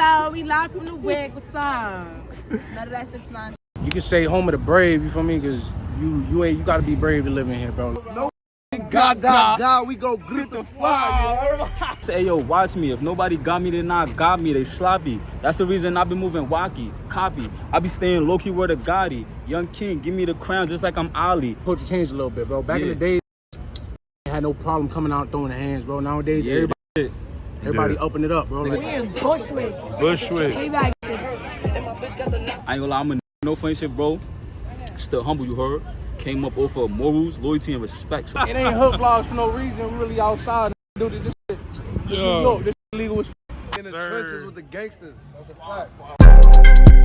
up? We live from the wig. What's up? None of that six nine. You can say home of the brave, you feel me? Cause you you ain't you gotta be brave to live in here, bro. No, God, God, God, we go grip the fire. Say yo, watch me. If nobody got me, they not got me. They sloppy. That's the reason I been moving wacky, copy. I be staying low key where the Gotti. Young king, give me the crown just like I'm Ali. Culture changed a little bit, bro. Back in the day, had no problem coming out throwing the hands, bro. Nowadays, Yeah, everybody that everybody Yeah. upping it up, bro. Like, We in Bushwick. Bushwick. Payback. I ain't gonna lie, I'm a no funny shit, bro. Still humble, you heard. Came up off of morals, loyalty, and respect. So it ain't hood vlogs for no reason. Really outside. dude. this, this shit. This New York. This illegal as In the Sir. trenches with the gangsters. That's a fact.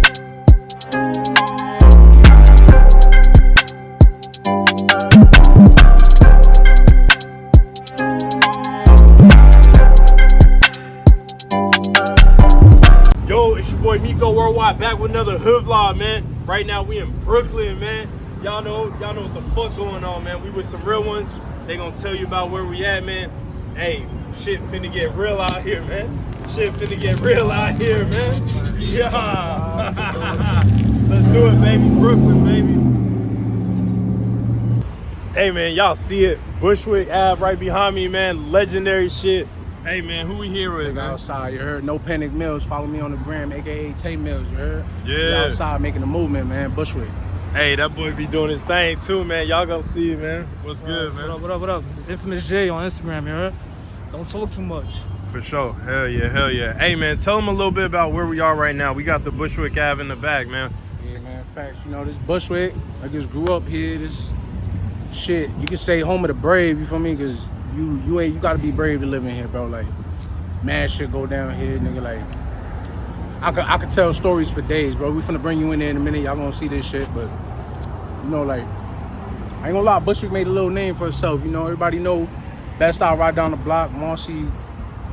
Yo, it's boy Miko Worldwide back with another hood vlog, man. Right now we in Brooklyn, man. Y'all know, y'all know what the fuck going on, man. We with some real ones. They gonna tell you about where we at, man. Hey, shit finna get real out here, man. Shit finna get real out here, man. Yeah. Let's do it, baby. Brooklyn, baby. Hey, man, y'all see it. Bushwick Ave right behind me, man. Legendary shit. Hey, man, who we here with, man? outside. You heard? No Panic Mills. Follow me on the gram, aka Tay Mills. You heard? Yeah. outside making a movement, man. Bushwick. Hey, that boy be doing his thing too, man. Y'all gonna see it, man. What's good, What man? up, what up, what up? It's Infamous J on Instagram, you heard? Don't talk too much. For sure. Hell yeah, hell yeah. Hey, man, tell them a little bit about where we are right now. We got the Bushwick Ave in the back, man. Yeah, man. Facts. You know, this Bushwick. I just grew up here. This shit. You can say home of the brave. You feel me? Cause you you ain't you gotta be brave to live in here, bro. Like, mad shit go down here, nigga. Like, I could I could tell stories for days, bro. We finna bring you in there in a minute. Y'all gonna see this shit, but you know, like, I ain't gonna lie. Bushwick made a little name for itself. You know, everybody know Bed-Stuy right down the block. Marcy.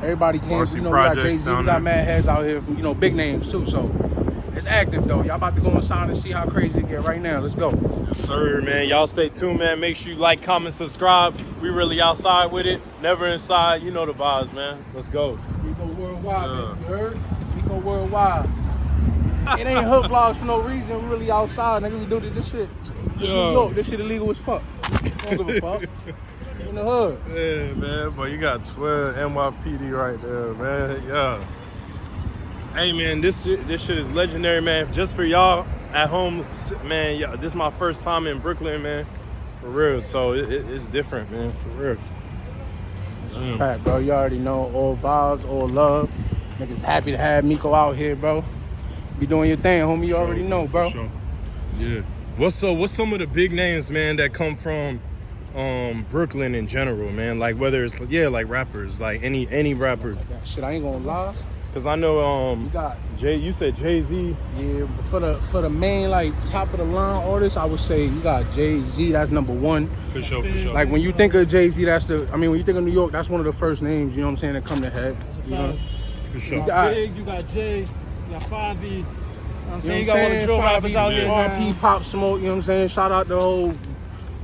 Everybody came. Marcy you know, we got Jay Z. We got mad heads out here. From, you know, big names too. So. It's active though. Y'all about to go inside and see how crazy it get right now. Let's go. Yes, sir, man. Y'all stay tuned, man. Make sure you like, comment, subscribe. We really outside with it. Never inside. You know the vibes, man. Let's go. We go worldwide, Yeah. baby. You heard? We go worldwide. it ain't hood vlogs for no reason. We really outside, nigga. We do this, this shit. This. New York. This shit illegal as fuck. Don't give a fuck. In the hood. Yeah, man. But you got 12 NYPD right there, man. Yeah. Hey, man, this shit, this shit is legendary, man. Just for y'all at home, man. Yeah, this is my first time in Brooklyn, man. For real. So it, it- it's different, man. For real. Damn. Bro. You already know. All vibes, all love. Niggas happy to have Miko out here, bro. Be doing your thing, homie. You For already know, bro. sure. Yeah. What's so? What's some of the big names, man, that come from um Brooklyn in general, man? Like whether it's yeah, like rappers, like any any rappers. Shit, I ain't gonna lie. Cause I know um You got Jay. You said Jay Z. Yeah, for the for the main like top of the line artists, I would say you got Jay Z. That's number one. For sure. For sure. Like when you think of Jay Z, that's the. I mean, when you think of New York, that's one of the first names. You know what I'm saying? That come to head. You know, for sure. you got- Big, you got Jay, you got Fonzie. You know what I'm saying? You got what all I'm the drill Five rappers out here. RP, Pop Smoke. You know what I'm saying? Shout out the whole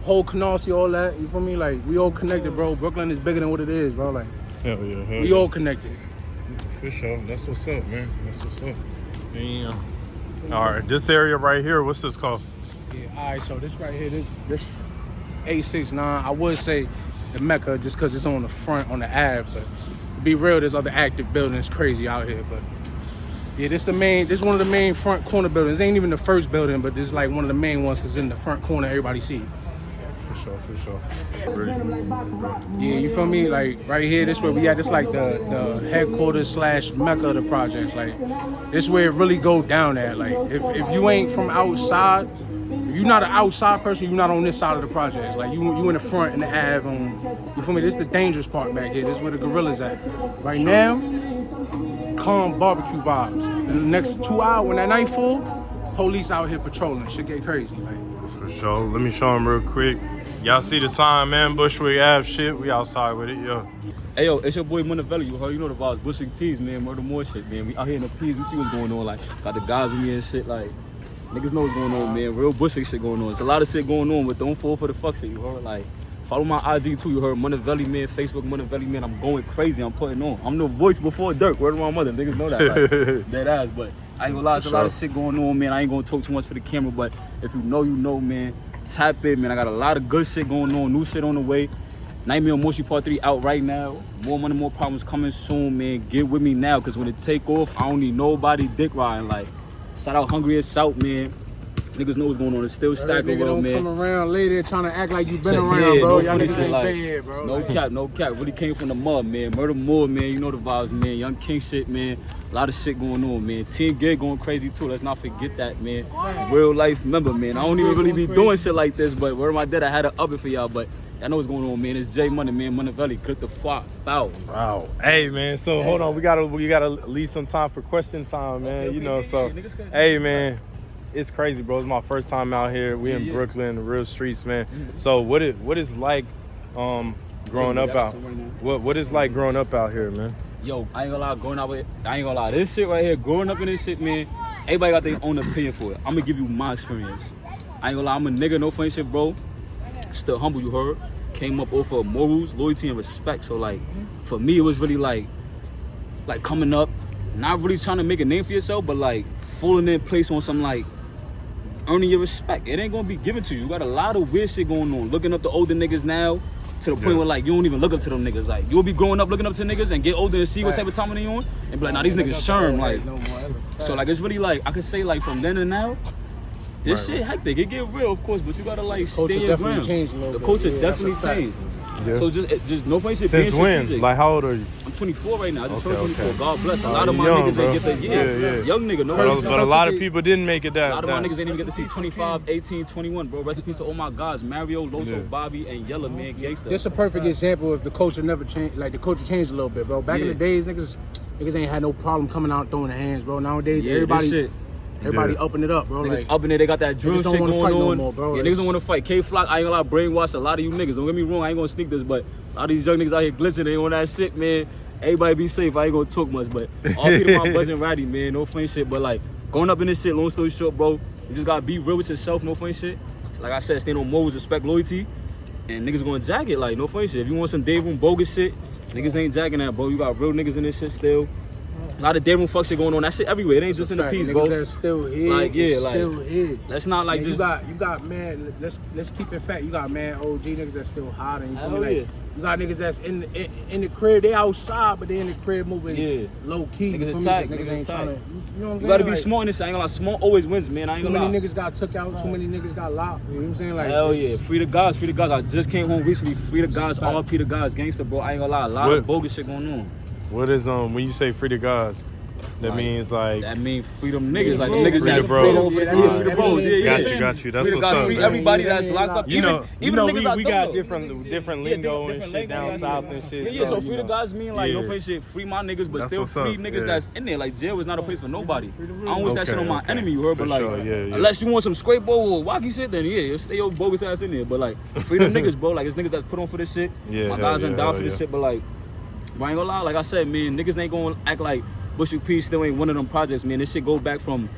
whole Canarsie, all that. You feel me? Like we all connected, bro. Brooklyn is bigger than what it is, bro. Like Hell yeah. Hell we yeah. all connected. For sure. That's what's up, man. That's what's up. Damn. All right. This area right here. What's this called? Yeah. All right. So this right here, this this eight six nine. I would say the Mecca just because it's on the front on the Ave, but to be real, there's other active buildings crazy out here. But yeah, this the main. This one of the main front corner buildings. Ain't even the first building, but this is like one of the main ones. Is in the front corner. Everybody see. Sure. For sure. Yeah, you feel me? Like right here, this where we at. This like the the headquarters slash mecca of the project. Like this where it really go down at. Like if, if you ain't from outside, you're not an outside person, you're not on this side of the project. Like you you in the front and the Ave on. You feel me? This the dangerous part back here. This is where the gorillas at. Right now, calm barbecue vibes. In the next two hours, when that night full, police out here patrolling. Shit get crazy. For sure. Let me show them real quick. Y'all see the sign, man? Bushwick Ave shit. We outside with it, yeah. Hey yo, it's your boy Montevelli. You heard, you know the vibes. Bushing Peas, man. Murder more shit, man. We out here in the Peas. We see what's going on. Like, got the guys with me and shit. Like, niggas know what's going on, man. Real Bushing shit going on. It's a lot of shit going on, but don't fall for the fuck shit. You heard? Like, Follow my IG too. You heard Montevelli man, Facebook Montevelli man. I'm going crazy. I'm putting on. I'm the voice before Dirk. Of my mother. Niggas know that. Like, dead ass. But I ain't gonna lie. There's a lot of shit going on, man. I ain't gonna talk too much for the camera. But if you know, you know, man. Tap it, man. I got a lot of good shit going on. New shit on the way. Nightmare on Moshi Part 3 out right now. More money, more problems coming soon, man. Get with me now, cause when it take off, I don't need nobody dick riding. Like, shout out Hungry as South, man. Niggas know what's going on. It's still stacking stack nigga don't man. come around later trying to act like you been around, yeah, bro. no Y'all niggas ain't like, been here, bro. No Like, cap, no cap. Really came from the mud, man. Murder more, man. You know the vibes, man. Young King shit, man. A lot of shit going on, man. Team Gig going crazy too. Let's not forget that, man. Real life member, man. I don't even really be doing shit like this, but where my dad, I had to up it for y'all. But I know what's going on, man. It's Jay Money, man. Money Valley, click the fuck out. Wow. Hey man, so hold on. We gotta we gotta leave some time for question time, man. you know, so hey man. It's crazy, bro. It's my first time out here. We in yeah. Brooklyn, the real streets, man. So what it what is like um growing up out some right now. what what is like growing up out here, man? Yo, I ain't gonna lie, growing up with, I ain't gonna lie, this shit right here, growing up in this shit, man, everybody got their own opinion for it. I'm gonna give you my experience. I ain't gonna lie, I'm a nigga, no funny shit, bro. Still humble, you heard. Came up off of morals, loyalty, and respect. So like, for me, it was really like, like coming up, not really trying to make a name for yourself, but like falling in place on some like earning your respect. It ain't gonna be given to you. You got a lot of weird shit going on. Looking up to older niggas now to the point Yeah. where like you don't even look up to them niggas. Like you'll be growing up looking up to niggas and get older and see what type of time they on and be like, nah, these niggas sherm. Like no more so like it's really like I could say like from then and now, this Right, shit hectic. It get real, of course, but you gotta like Culture stay your definitely ground. changed a little the bit. culture Yeah, definitely fact. changed. Yeah. So just just no funny shit. Since being when? strategic. Like how old are you? I'm 24 right now. I just Okay, turned 24. okay. God bless. A lot of my young, niggas bro. ain't get the yeah, Yeah, yeah. young nigga. No But, funny a- but a lot of people didn't make it that. A lot of my that- niggas ain't even get to see 25, 18, 21, bro. Rest in peace to all my guys. Mario, Loso, Yeah. Bobby, and Yella, man, gangsta. This a perfect example if the culture never changed. Like the culture changed a little bit, bro. Back in the days, niggas, niggas ain't had no problem coming out throwing their hands, bro. Nowadays, yeah, everybody, this shit. everybody Yeah. upping it up, bro. Niggas Like, up in there, they got that drill Niggas don't shit wanna going fight no more, bro. Yeah, niggas don't want to fight. Kay Flock, I ain't gonna lie, brainwash a lot of you niggas. Don't get me wrong, I ain't gonna sneak this, but a lot of these young niggas out here glistening, they on that shit, man. Everybody be safe. I ain't gonna talk much, but all people my buzzing ratty, man. No funny shit, but like going up in this shit. Long story short, bro, you just gotta be real with yourself. No funny shit. Like I said, stand on morals, respect, loyalty, and niggas gonna jack it. Like no funny shit. If you want some room bogus shit, niggas ain't jacking that, bro. You got real niggas in this shit still. A lot of day room fuck shit going on. That shit everywhere. It ain't just in the fact, piece, niggas bro. that's still here, Like, yeah, is like, still here. Let's not like Man, just you got you got man. Let's let's keep it fact. You got man OG niggas that's still hot and you feel Hell me? Like, yeah. You got niggas that's in, the- in in the crib. They outside, but they in the crib moving Yeah. low key. Niggas you feel me? attack, 'Cause niggas Niggas ain't attack. trying to. You, you know what I'm saying? You gotta be Like, smart in this. I ain't gonna lie. Smart always wins, man. I ain't Too gonna lie. Too many niggas got took out. Too many niggas got locked. You know what I'm saying? Like Hell yeah. Free the guys, free the guys. I just came home recently. Free the guys, RP the guys, gangster, bro. I ain't gonna lie. A lot What- of bogus shit going on. What is um when you say free to guys? That Like, means like That mean freedom niggas. Like the bros. nigers Free that's the bros. freedom, free Yeah, yeah, free the bros. Yeah, yeah. Got you, got you. That's free what's guys, up, free everybody Yeah, that's locked up. you even, know, you even know the we, niggas I we got know. different different Yeah, lingo and shit lingo, down yeah, south yeah. and shit. Yeah, yeah. So you free the know. guys mean like no Yeah. free shit, free my niggas, but That's still free up, niggas yeah. that's in there. Like jail is not a place for nobody. I don't wish that shit on my enemy, you heard, but like yeah, yeah. unless you want some scrape bowl or wacky shit, then yeah, you stay your bogus ass in there. But like free them niggas, bro. Like it's niggas that's put on for this shit. Yeah, my guys yeah, ain't down for this shit, but like. But I ain't gonna lie, like I said, man, niggas ain't gonna act like Bushwick P still ain't one of them projects, man. This shit go back from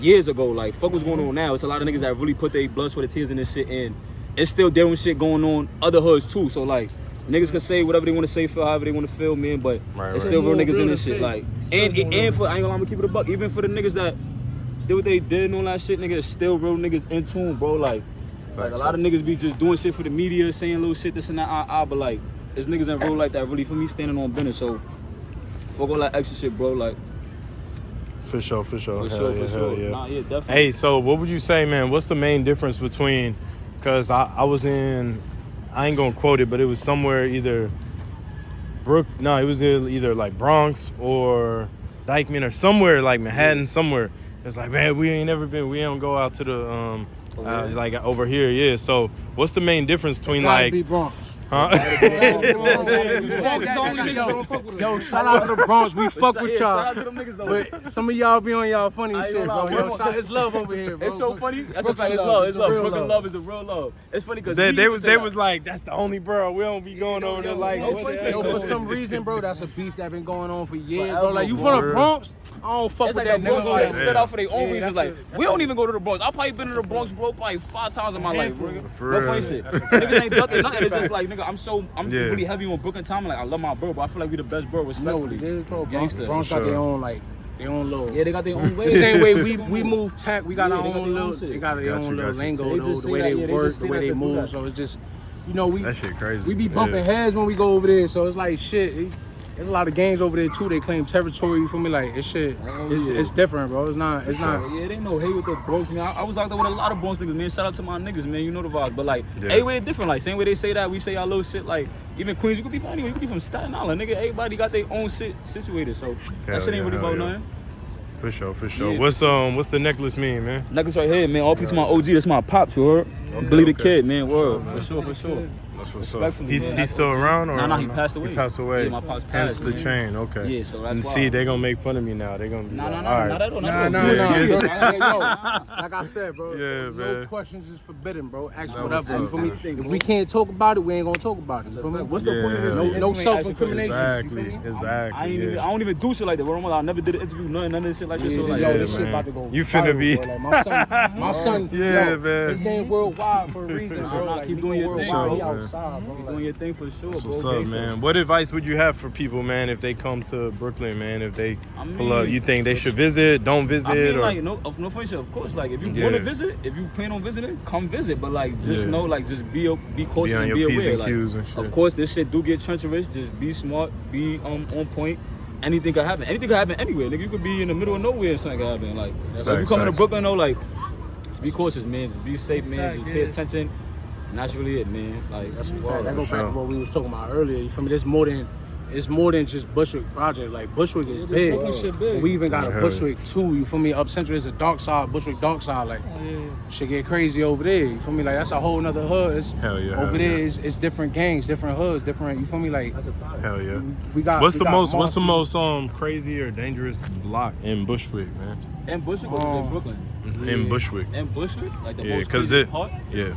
years ago. Like, fuck what's going on now. It's a lot of niggas that really put their blood, sweat, and tears in this shit, and it's still there shit going on other hoods too. So like, niggas can say whatever they want to say, feel however they want to feel, man. But Right, it's right. still real niggas in this shit. shit. Like, Still and and for I ain't gonna lie, I'm gonna keep it a buck. Even for the niggas that did what they did and all that shit, niggas, it's still real niggas in tune, bro. Like. Like a lot of niggas be just doing shit for the media, saying little shit, this and that, ah, ah, but like, there's niggas in real life that really, for me, standing on business. So, fuck all that extra shit, bro. Like, For sure, for sure. for hell sure, yeah, for sure. yeah. Nah, yeah, definitely. Hey, so what would you say, man? What's the main difference between? Cause I, I was in, I ain't gonna quote it, but it was somewhere either Brook. No, it was either either like Bronx or Dyckman or somewhere like Manhattan, somewhere. It's like, man, we ain't never been. We don't go out to the um, uh, like over here, yeah. So what's the main difference between gotta like? be Bronx. Huh? Yo, shout out to the Bronx. We fuck with Yeah, shout y'all. to them niggas though. But some of y'all be on y'all funny shit, bro. Yo, shout, it's love over here, bro. It's so funny. That's a fact. It's love. love. It's It's love. real Brooklyn love. love is a real love. It's funny because They, they was they was like, that's the only bro. We don't be going over there like no, what for. Yo, for some reason, bro, that's a beef that been going on for years, bro. Like you bro. from the Bronx, I don't fuck It's with like the that Bronx nigga. like Like, spit out for their own Yeah, reasons. Like we don't even go to the Bronx. I probably been to the Bronx, bro, probably five times in my life, bro. For No real. shit. Niggas ain't ducking nothing. It's just like nigga, I'm so I'm Yeah. really heavy on Brooklyn time. Like I love my bro, but I feel like we the best bro. you know what Respectfully. it is, bro. Bronx, Gangsta. Bronx got For their own like their own little. Yeah, they got their own way. The same way we we move tech, we got Yeah, our they got own their little, shit. they got their Got own you, little got you. lingo, They though, the way that, they yeah, work, just the way they they move. So it's just, you know, we That shit crazy. we be bumping Yeah. heads when we go over there. So it's like shit. There's a lot of gangs over there too. They claim territory. You feel me? Like it's shit. Oh, It's, yeah. it's different, bro. It's not. It's not. Yeah, ain't no hate with the Bronx, man. I, I was locked up with a lot of Bronx niggas, man. Shout out to my niggas, man. You know the vibes. But like, Yeah. everywhere different. Like, same way they say that, we say our little shit. Like, even Queens, you could be from anywhere. You could be from Staten Island, nigga. Everybody got their own shit situated. So Hell that shit ain't yeah, really about yeah. nothing. For sure, for sure. Yeah. What's um what's the necklace mean, man? Necklace right here, man. All peace of my OG. That's my pops, you heard? Believe the okay. kid, man. Word. For sure, for sure. That's what's up. Respectfully, He's, he's still around or Nah, nah, he passed away. He passed away. Yeah, my pops Hence the man. chain, okay. Yeah, so that's and why. see, they gonna make fun of me now. They gonna be Nah, like, nah, all nah, right. not at all. Nah, Not nah, at nah. all. Yeah, You was yes. curious. Hey, yo, like I said, bro. Yeah, no man. questions is forbidden, bro. Ask That whatever. was You up, feel me? If we can't talk about it, we ain't gonna talk about it. You feel me? What's the point of this? No- no If you ain't self-incrimination. Exactly, exactly. I even. I don't even do shit like that. Word on my life, I never did an interview, nothing, none of this shit like this. So like, yo, this shit about to go. You finna be- my son, my son, Yeah, man. His name worldwide for a reason, Nah, bro. nah, keep doing go your thing, worldwide, bro. he Man. outside, bro. keep Like, doing your thing for sure, That's what's Okay, up, so- man. What advice would you have for people, man, if they come to Brooklyn, man? If they I pull up, you think they should visit, don't visit, I mean, or like, no, of no funny. Of course, like, if you Yeah. want to visit, if you plan on visiting, come visit. But like, just Yeah. know, like, just be be cautious Be on and your be P's aware. and like, Q's and shit. Of course, this shit do get treacherous. Just be smart, be um on point. Anything could happen. Anything could happen anywhere. Nigga, you could be in the middle of nowhere and something could happen. Like, so if you Facts, come to. Brooklyn, though, like, just be cautious, man. Just be safe, man. Just pay yeah. attention. And that's really it, man. Like, that's That what go back to what we was talking about earlier. You feel me? There's more than it's more than just Bushwick project. Like Bushwick is big. Big. We even got Yeah. a Bushwick too. You feel me? Up Central is a dark side. Bushwick dark side. Like shit get crazy over there. You feel me? Like that's a whole nother hood. It's, Hell yeah, Over hell there yeah. is it's different gangs, different hoods, different. You feel me? Like hell yeah. we got. What's we the got most What's the most um crazy or dangerous block in Bushwick, man? In Bushwick was Oh. in Brooklyn. In Bushwick, In Bushwick, like the yeah, most because crazy the part. yeah,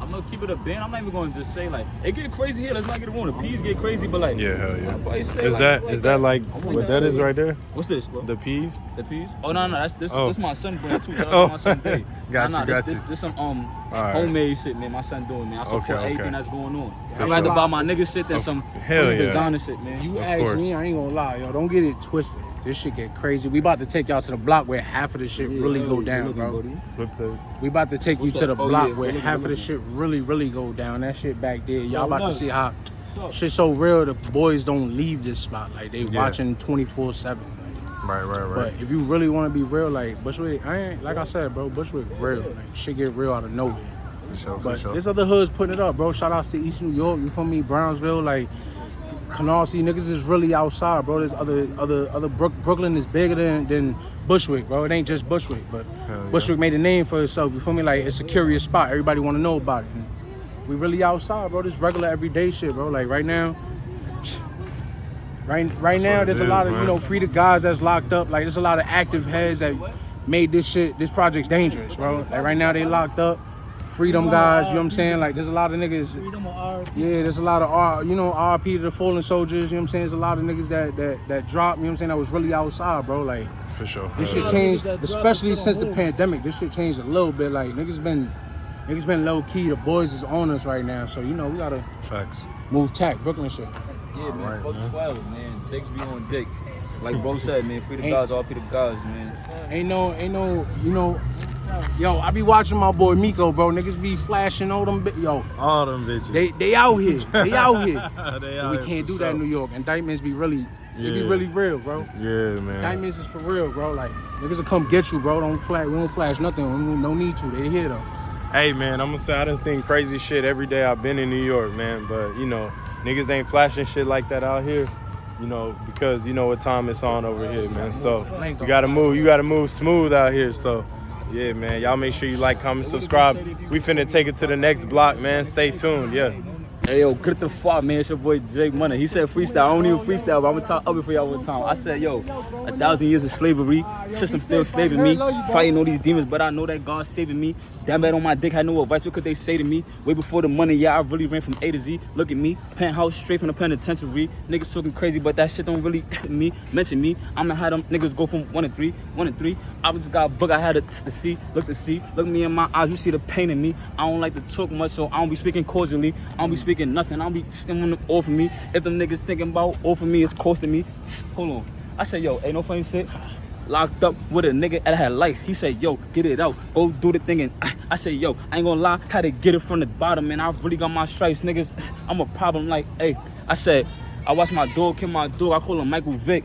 I'm gonna keep it a band. I'm not even gonna just say like it get crazy here. Let's not get it wrong. The peas get crazy, but like yeah, hell yeah. say, Is like, that like is that like what that is right there? what's this, bro? The peas? The peas? Oh no, no, that's this. Oh. This my son brand too. Shout out Oh. my son Day. Got nah, you, nah, got this, you. This, this some um Alright. homemade shit, man. My son doing, man. I support Okay, okay. everything that's going on. For I'd rather sure. buy my nigga shit than some hell some yeah. designer shit, man. You Of ask course. me, I ain't gonna lie, yo. Don't get it twisted. This shit get crazy. We about to take y'all to the block where half of the shit really go down, bro. Flip the We about to take you What's to the that? Oh, block yeah, where half of the shit really, really go down. That shit back there. Y'all Yo, about to see how shit so real. The boys don't leave this spot. Like they Yeah. watching twenty four seven. right, right, right. But if you really want to be real, like Bushwick, I ain't like I said, bro. Bushwick real. Like shit get real out of nowhere. For sure, for But sure. there's other hoods putting it up, bro. Shout out to East New York. You feel me? Brownsville, like Canarsie niggas is really outside, bro. There's other other other Brook, Brooklyn is bigger than than Bushwick, bro. It ain't just Bushwick, but yeah. Bushwick made a name for itself. You feel me? Like it's a curious spot. Everybody want to know about it. And we really outside, bro. This regular everyday shit, bro. Like right now. Right, right That's now, there's a is, lot of man. you know free the guys that's locked up. Like there's a lot of active heads that made this shit, this project's dangerous, bro. Like right now they locked up. Freedom guys, you know what I'm saying? Like there's a lot of niggas. Freedom of. Yeah, there's a lot of R, you know, RP to the fallen soldiers. You know what I'm saying? There's a lot of niggas that that that dropped. You know what I'm saying? That was really outside, bro. Like For sure. this Hell shit changed, especially since the pandemic. This shit changed a little bit. Like niggas been, niggas been low key. The boys is on us right now, so you know we gotta Facts. move tack, Brooklyn shit. Yeah, man. Alright, fuck man. 12, man. Jakes be on dick. Like bro said, man. Free the Ain't- guys, all free the guys, man. Ain't no, ain't no, you know. Yo, I be watching my boy Miko, bro. Niggas be flashing all them. Yo, All them bitches. they they out here. They out here. They we can't here do that in. New York. Indictments be really, they be really real, bro. Yeah, man. Indictments is for real, bro. Like niggas will come get you, bro. Don't flash. We don't flash nothing. We No need to. They here though. Hey man, I'm gonna say I done seen crazy shit every day I've been in New York, man. But you know, niggas ain't flashing shit like that out here. You know, because you know what time it's on over here, man. So you gotta move, you gotta move smooth out here. So yeah, man. Y'all make sure you like, comment, subscribe. We finna take it to the next block, man. Stay tuned, yeah. Hey yo, get the fuck, man. It's your boy Jay Money. He said freestyle. I don't even freestyle, but I'm gonna talk up it for y'all one time. I said, yo, a thousand years of slavery, system still slaving me, fighting all these demons, but I know that God's saving me. Damn bad on my dick, had no advice. What could they say to me? Way before the money, yeah, I really ran from A to Z. Look at me, penthouse straight from the penitentiary. Niggas talking crazy, but that shit don't really me mention me. I'ma have them niggas go from one to three, one to three. I just got a book, I had to, to see, look to see, look me in my eyes, you see the pain in me. I don't like to talk much, so I don't be speaking cordially. I don't be speaking nothing. I don't be sitting off of me. If them niggas thinking about off of me, it's costing me. Hold on. I said, yo, ain't no funny shit. Locked up with a nigga that had life. He said, yo, get it out. Go do the thing. And I, I said, yo, I ain't gonna lie. Had to get it from the bottom, man. I really got my stripes, niggas. I'm a problem like, hey. I said, I watch my dog kill my dog. I call him Michael Vick.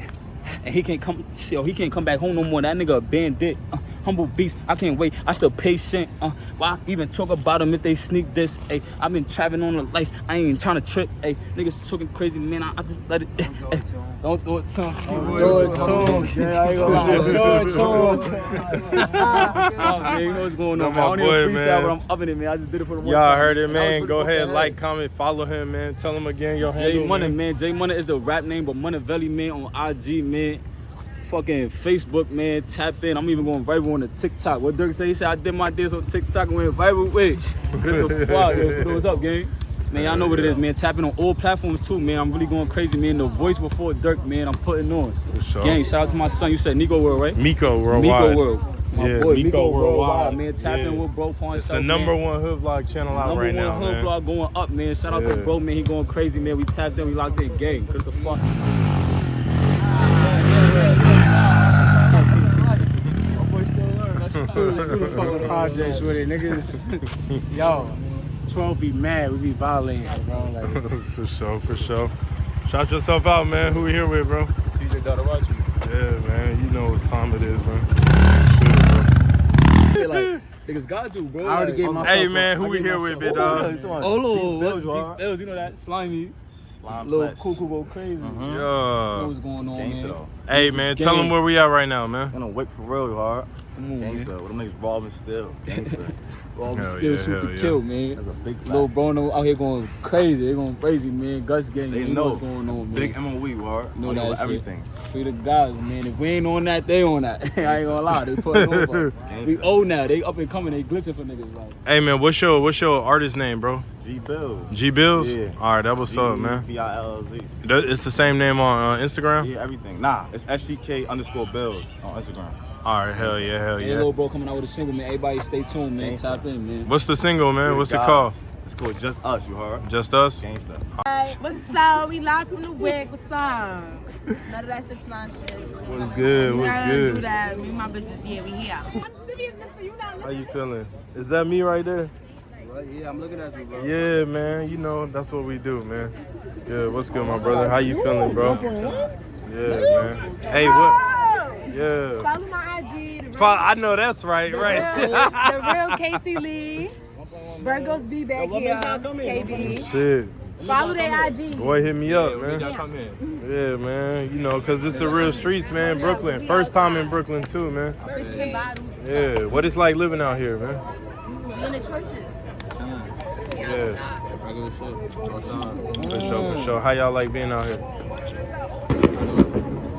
And he can't come, yo, he can't come back home no more. That nigga a bandit. Uh, humble beast. I can't wait. I still patient. Uh, why even talk about them if they sneak this? Hey, I've been traveling on a life. I ain't trying to trick. Hey, niggas talking crazy, man. I, I just let it. don't do it to him. Do it to him. Yeah, I ain't gonna lie. Do it to him. oh, man, you know what's going on. Man. I my don't even freestyle, man. but I'm upping it, man. I just did it for the one Y'all heard it, man. Go ahead, that. like, comment, follow him, man. Tell him again your handle. Jay Money, man. man. Jay Money is the rap name, but Montevelli, man, on IG, man. Fucking Facebook, man. Tap in. I'm even going viral on the TikTok. What Dirk say? He said I did my dance on TikTok and went viral. Wait, what the fuck? Yo, so what's up, gang? Man, y'all know what it is, man. Tapping on all platforms too, man. I'm really going crazy, man. The voice before Dirk, man. I'm putting on. For sure. Gang, shout out to my son. You said Nico World, right? Miko Worldwide. Miko World. My Yeah, boy, Miko Miko Worldwide. Man. Tap Yeah. in with Bro Pawn It's the number man. one hood vlog channel out Number right one now, hood vlog going up, man. Shout out to Yeah. bro, man. He going crazy, man. We tapped in, we locked in gang. What the fuck? Who the fuck with projects with it, niggas? Yo, 12 be mad, we be violating, bro. Like, for sure, for sure. Shout yourself out, man. Who we here with, bro? CJ Dotarachi. Yeah, man. You know what time it is, man. Shit, like, niggas got to, bro. I already like, gave bro. myself Hey, man. Who we here with, myself big dog? Oh, little, Bills, what? you are. G-Bills, you know that? Slimy. Slime Little Flex. cuckoo go crazy. You know Yeah. what's going on, Gangsta man? though. Hey, man. Tell them where we at right now, man. I'm gonna wait for real, you hard. Come on, man. Gangsta. With them niggas robbing still. Gangsta. All Hell still yeah, shoot to yeah. kill, man. That's a big fact. Little Bruno out here going crazy. They going crazy, man. Gus gang, They you know know. what's going on, man. Big MOE, hard. know I'm that doing shit. everything. Free the guys, man. If we ain't on that, they on that. I ain't gonna lie, they putting over. we Gangsta. old now. They up and coming. They glitching for niggas. Like, Hey, man. What's your what's your artist name, bro? G Billz. G Billz. Yeah. All right, that what's up, man. B I L L Z. It's the same name on uh, Instagram. Yeah, everything. Nah, it's STK underscore Billz on Instagram. All right, hell yeah, hell yeah. hey, yeah. little bro coming out with a single, man. Everybody stay tuned, man. Gangsta. Tap in, man. What's the single, man? What's it God. called? It's called Just Us, you heard? Just us. Gangsta. What's up? We locked from the wig. What's up? None of that six nine shit. What's good? What's None Do good? that. Me and my bitches. Yeah, we here. I'm serious, Mister. You not How you feeling? Is that me right there? Yeah, I'm looking at you, bro. Yeah, man. You know that's what we do, man. Yeah, what's good, my brother? How you feeling, bro? Yeah, man. Hey, what? Oh! Yeah. Follow my IG. The real, Fa- I know that's right, right the right? real Casey Lee. Virgos be back here. KB. Oh, shit. Follow their IG. Boy, hit me up, man. Come in. Yeah, man. You know, cause it's the real streets, man. Brooklyn. First time in Brooklyn too, man. Bitches and bottles. Yeah. What it's like living out here, man. In the churches. Yeah. Regular shit. What's up? For sure, for sure. How y'all like being out here?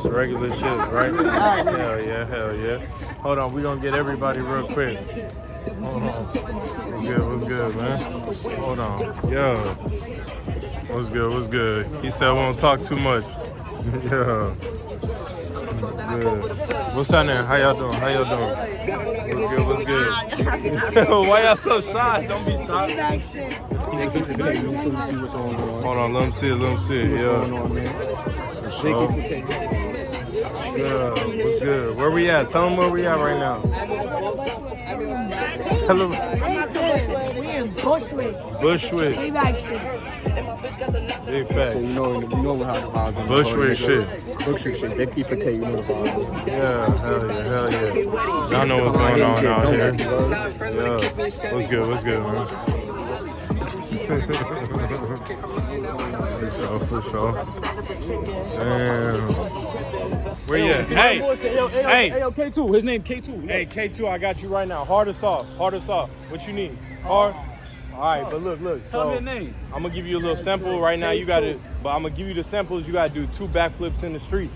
It's regular shit, right? Hell yeah, hell yeah. Hold on, we gonna get everybody real quick. Hold on. What's good, what's good, man? Hold on. Yo. What's good, what's good? He said we won't talk too much. yeah. Good. What's happening? How y'all doing? How y'all doing? What's good, what's good? Why y'all so shy? Don't be shy. Hold on, let him see it, let him see it. Yeah. For sure. Good. What's good? Where we at? Tell them where we at right now. Tell them. We in Bushwick. Bushwick. Playback shit. Big So facts. you know, you know how the vibes are. Bushwick shit. Bushwick shit. They keep it, you know the vibes. Yeah, hell yeah, hell yeah. Y'all know what's going on out here. Yeah. What's good? What's good, man? for sure, for sure. Damn. Where you at? Hey, hey. Hey, yo, K2. His name K2. Hey, K2, I got you right now. Hard or soft? Hard or soft? What you need? Hard? All right, but look, look. Tell me your name. I'm gonna give you a little sample right now. You gotta, but I'm gonna give you the samples. You gotta do two backflips in the street.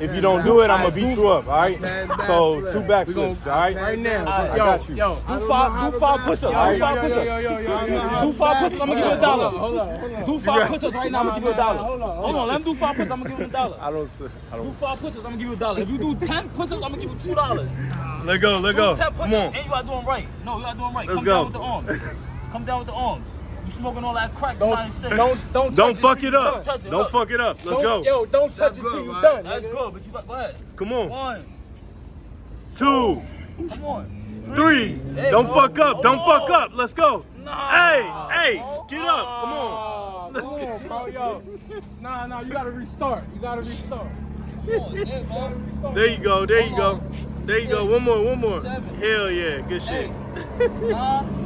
If you don't do it, I'm gonna beat you up. All right. So two backflips. All right. Right now, I got you. yo, Do five, do five push-ups. Do five push-ups. Do five push-ups. I'm gonna give you a dollar. Hold on, hold on. Do five push-ups right now. I'm gonna give you a dollar. Hold on. Let him do five push-ups. I'm gonna give him a dollar. I don't. I Do don't. five push-ups. I'm gonna give you a dollar. If you do ten push-ups, I'm gonna give you two dollars. Let go, let Do go. ten Come push-ups, on. and you gotta do them right. No, you gotta do them right. Let's Come go. down with the arms. Come down with the arms. You smoking all that crack? you not in shape. Don't don't Don't touch fuck it up. Don't touch it. Don't fuck it up. Let's Don't- go. Yo, don't touch it till you're done. That's nigga. good, but you got go ahead. Come on. One, Two, come on. three. Hey, Don't bro. fuck up. Don't Hold fuck up. Let's go. Nah. Hey, hey, get up. Come on. Ah, Come on, bro, yo. Nah, nah, you gotta restart. You gotta restart. Come on, yeah, bro. There you go. There you go. There you go. One more. One more. Seven. Hell yeah. Good shit. Nine,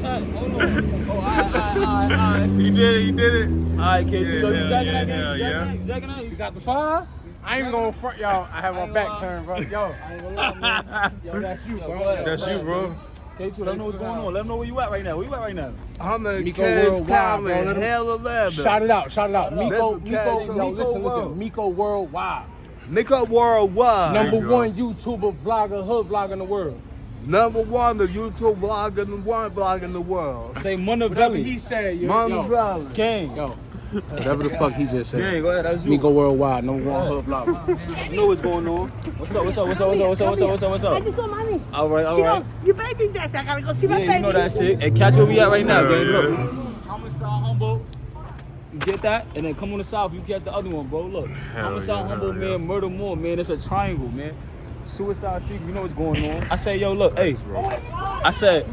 ten. Hold on. Oh, all right, all right, all right, all right. He did it. He did it. All right, kids. Yeah, you know you hell jacking yeah, that game? yeah. jacking that? You jacking that? You got the five? I ain't gonna front y'all. I have my back turned, bro. Yo, I ain't gonna lie, man. Yo, that's you, bro. go ahead. That's you, bro. K2, let them know what's going on. Let them know where you at right now. Where you at right now? I'm a Miko Worldwide, bro. Let Hell of leather. Shout it out, shout it out. Miko, That's Miko, yo, listen, listen. Miko Worldwide. Miko Worldwide. Number There you go. one YouTuber, vlogger, hood vlogger in the world. Number one, the YouTube blog in the one blog in the world. Say Whatever Montevelli. he said, yo, Mama's Valley. King. yo. Whatever the fuck he just said. Gang, go ahead. That's you. Miko Worldwide, number one hood vlogger. You know what's going on. What's up? What's up? What's up? What's up? What's up? What's up? What's up? What's up? I up? just saw mommy. All right, all She right. goes, your baby's there, so I gotta go see my Yeah, baby. you know that shit. Hey, catch where we at right now, Yeah, gang. yeah. Look. Homicide humble. You get that? And then come on the south, you catch the other one, bro. Look. Homicide yeah, humble, hell man. Murder more, man. It's a triangle, man. Suicide secret, you know what's going on. I said, yo, look, hey. I said,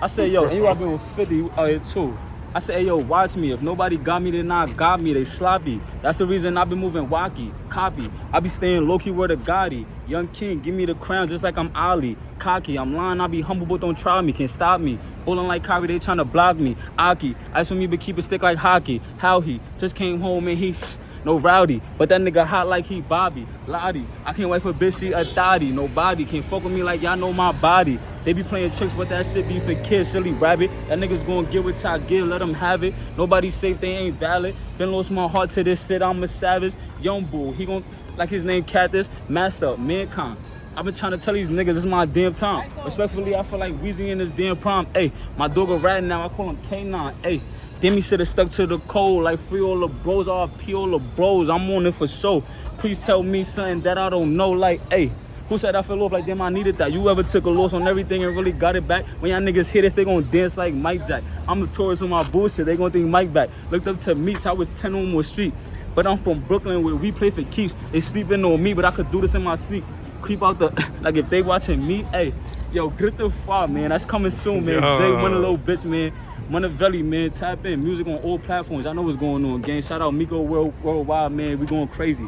I said, yo, and you been with 50 out here too. I said, hey, yo, watch me. If nobody got me, they not got me. They sloppy. That's the reason I've been moving wacky, copy. I be staying low-key word the Gotti. Young king, give me the crown just like I'm Ali. Cocky, I'm lying, I be humble, but don't try me. Can't stop me. Bowling like Kyrie, they trying to block me. Aki, I assume you be keep it stick like hockey. How he just came home and he no rowdy, but that nigga hot like he Bobby. Lottie, I can't wait for she a thotty. Nobody can fuck with me like y'all know my body. They be playing tricks, but that shit be for kids, silly rabbit. That niggas gonna get what I give, let them have it. Nobody safe, they ain't valid. Been lost my heart to this shit, I'm a savage. Young bull, he gon' like his name Cactus, master, mankind. I've been trying to tell these niggas it's my damn time. Respectfully, I feel like Weezy in this damn prom. Hey, my dog a rat now, I call him K9. Hey, Demi should have stuck to the code like free all the bros, RP all the bros. I'm on it for show. Please tell me something that I don't know. Like, hey, who said I fell off like damn I needed that? You ever took a loss on everything and really got it back? When y'all niggas hear this, they gonna dance like Mike Jack. I'm a tourist on my bullshit, they gonna think Mike back. Looked up to Meats, I was 10 on more street. But I'm from Brooklyn where we play for keeps. They sleeping on me, but I could do this in my sleep. Creep out the like if they watching me, hey, yo, get the far, man. That's coming soon, man. Yo. Jay one of little bitch, man. Montevelli, man. Tap in. Music on all platforms. I know what's going on, gang. Shout out Miko World Worldwide, man. We going crazy.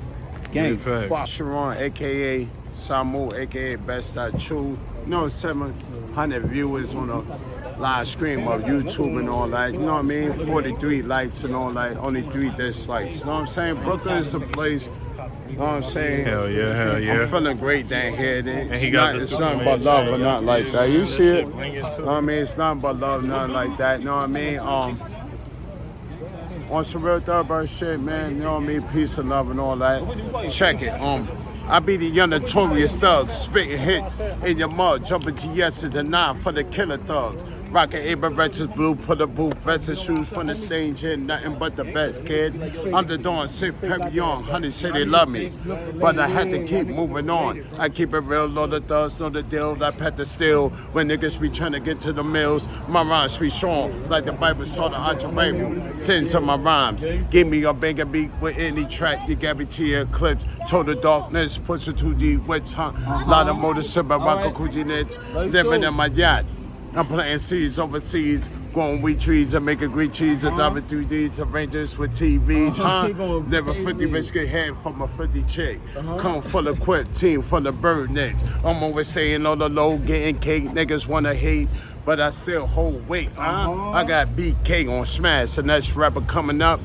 Gang. Big facts. Sharon, aka Samu, aka Best I Chew. You know, 700 viewers on a live stream of YouTube and all that. You know what I mean? 43 likes and all that. Only three dislikes. You know what I'm saying? Brooklyn is the place. You know what I'm saying? Hell yeah, hell yeah. I'm feeling great down here. It's, And he got not, the it's nothing but love shirt. or nothing like that. You see it? You know what I mean? It's nothing but love, nothing like that. You know what I mean? Um, on some real third thoroughbred shit, man. You know what I mean? Peace and love and all that. Check it. Um, I be the young notorious thugs, spitting hits in your mud, jumping GS to the nine for the killer thugs. Rockin' Retches blue, put a booth, vets shoes from the stage here, nothing but the best, kid. I'm the dawn, sick, on, honey say they love me. But I had to keep moving on. I keep it real, low the thugs, know the deal, I pet the steel. When niggas be trying to get to the mills, my rhymes be strong, like the Bible saw the Archer Bible. Send to my rhymes. Give me a bigger beat with any track, you guarantee eclipse. Total darkness, push it too deep, wet tongue. Lot of motorcycle, rock Kuji nets, living in my yacht. I'm planting seeds overseas, growing wheat trees and making green cheese and uh-huh. driving 3D to Rangers with TVs, uh-huh. huh? He going Never crazy. 50 rich get head from a 50 chick. Uh-huh. Come full of quit, team full of bird necks. I'm always saying all the low, getting cake, niggas wanna hate. But I still hold weight, huh? I got BK on smash, and that's rapper coming up.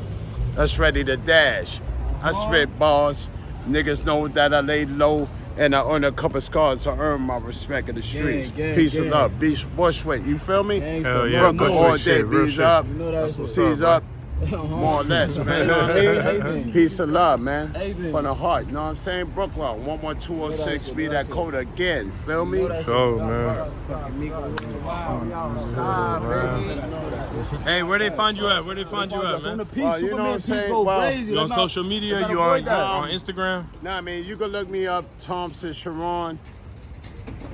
That's ready to dash. I spit bars. Niggas know that I lay low. And I earned a couple scars to earn my respect in the streets. gang, Peace gang. and love. Beach Bushwick, you feel me? Gang, Hell yeah, more, Brooklyn all day, shit, real B's shit. up, know that's what's C's up, up, more or less, man. You know what I mean? Peace and love, man. Hey, man. From the heart, you know what I'm saying? Brooklyn, 11206, be that code again, feel me? So man. Hey, where they find you at? Where they find you at, man? peace, Well, you know what I'm saying? Well. You on social media? You not on avoid on Instagram? Nah, I mean, you can look me up, Thompson Sharon.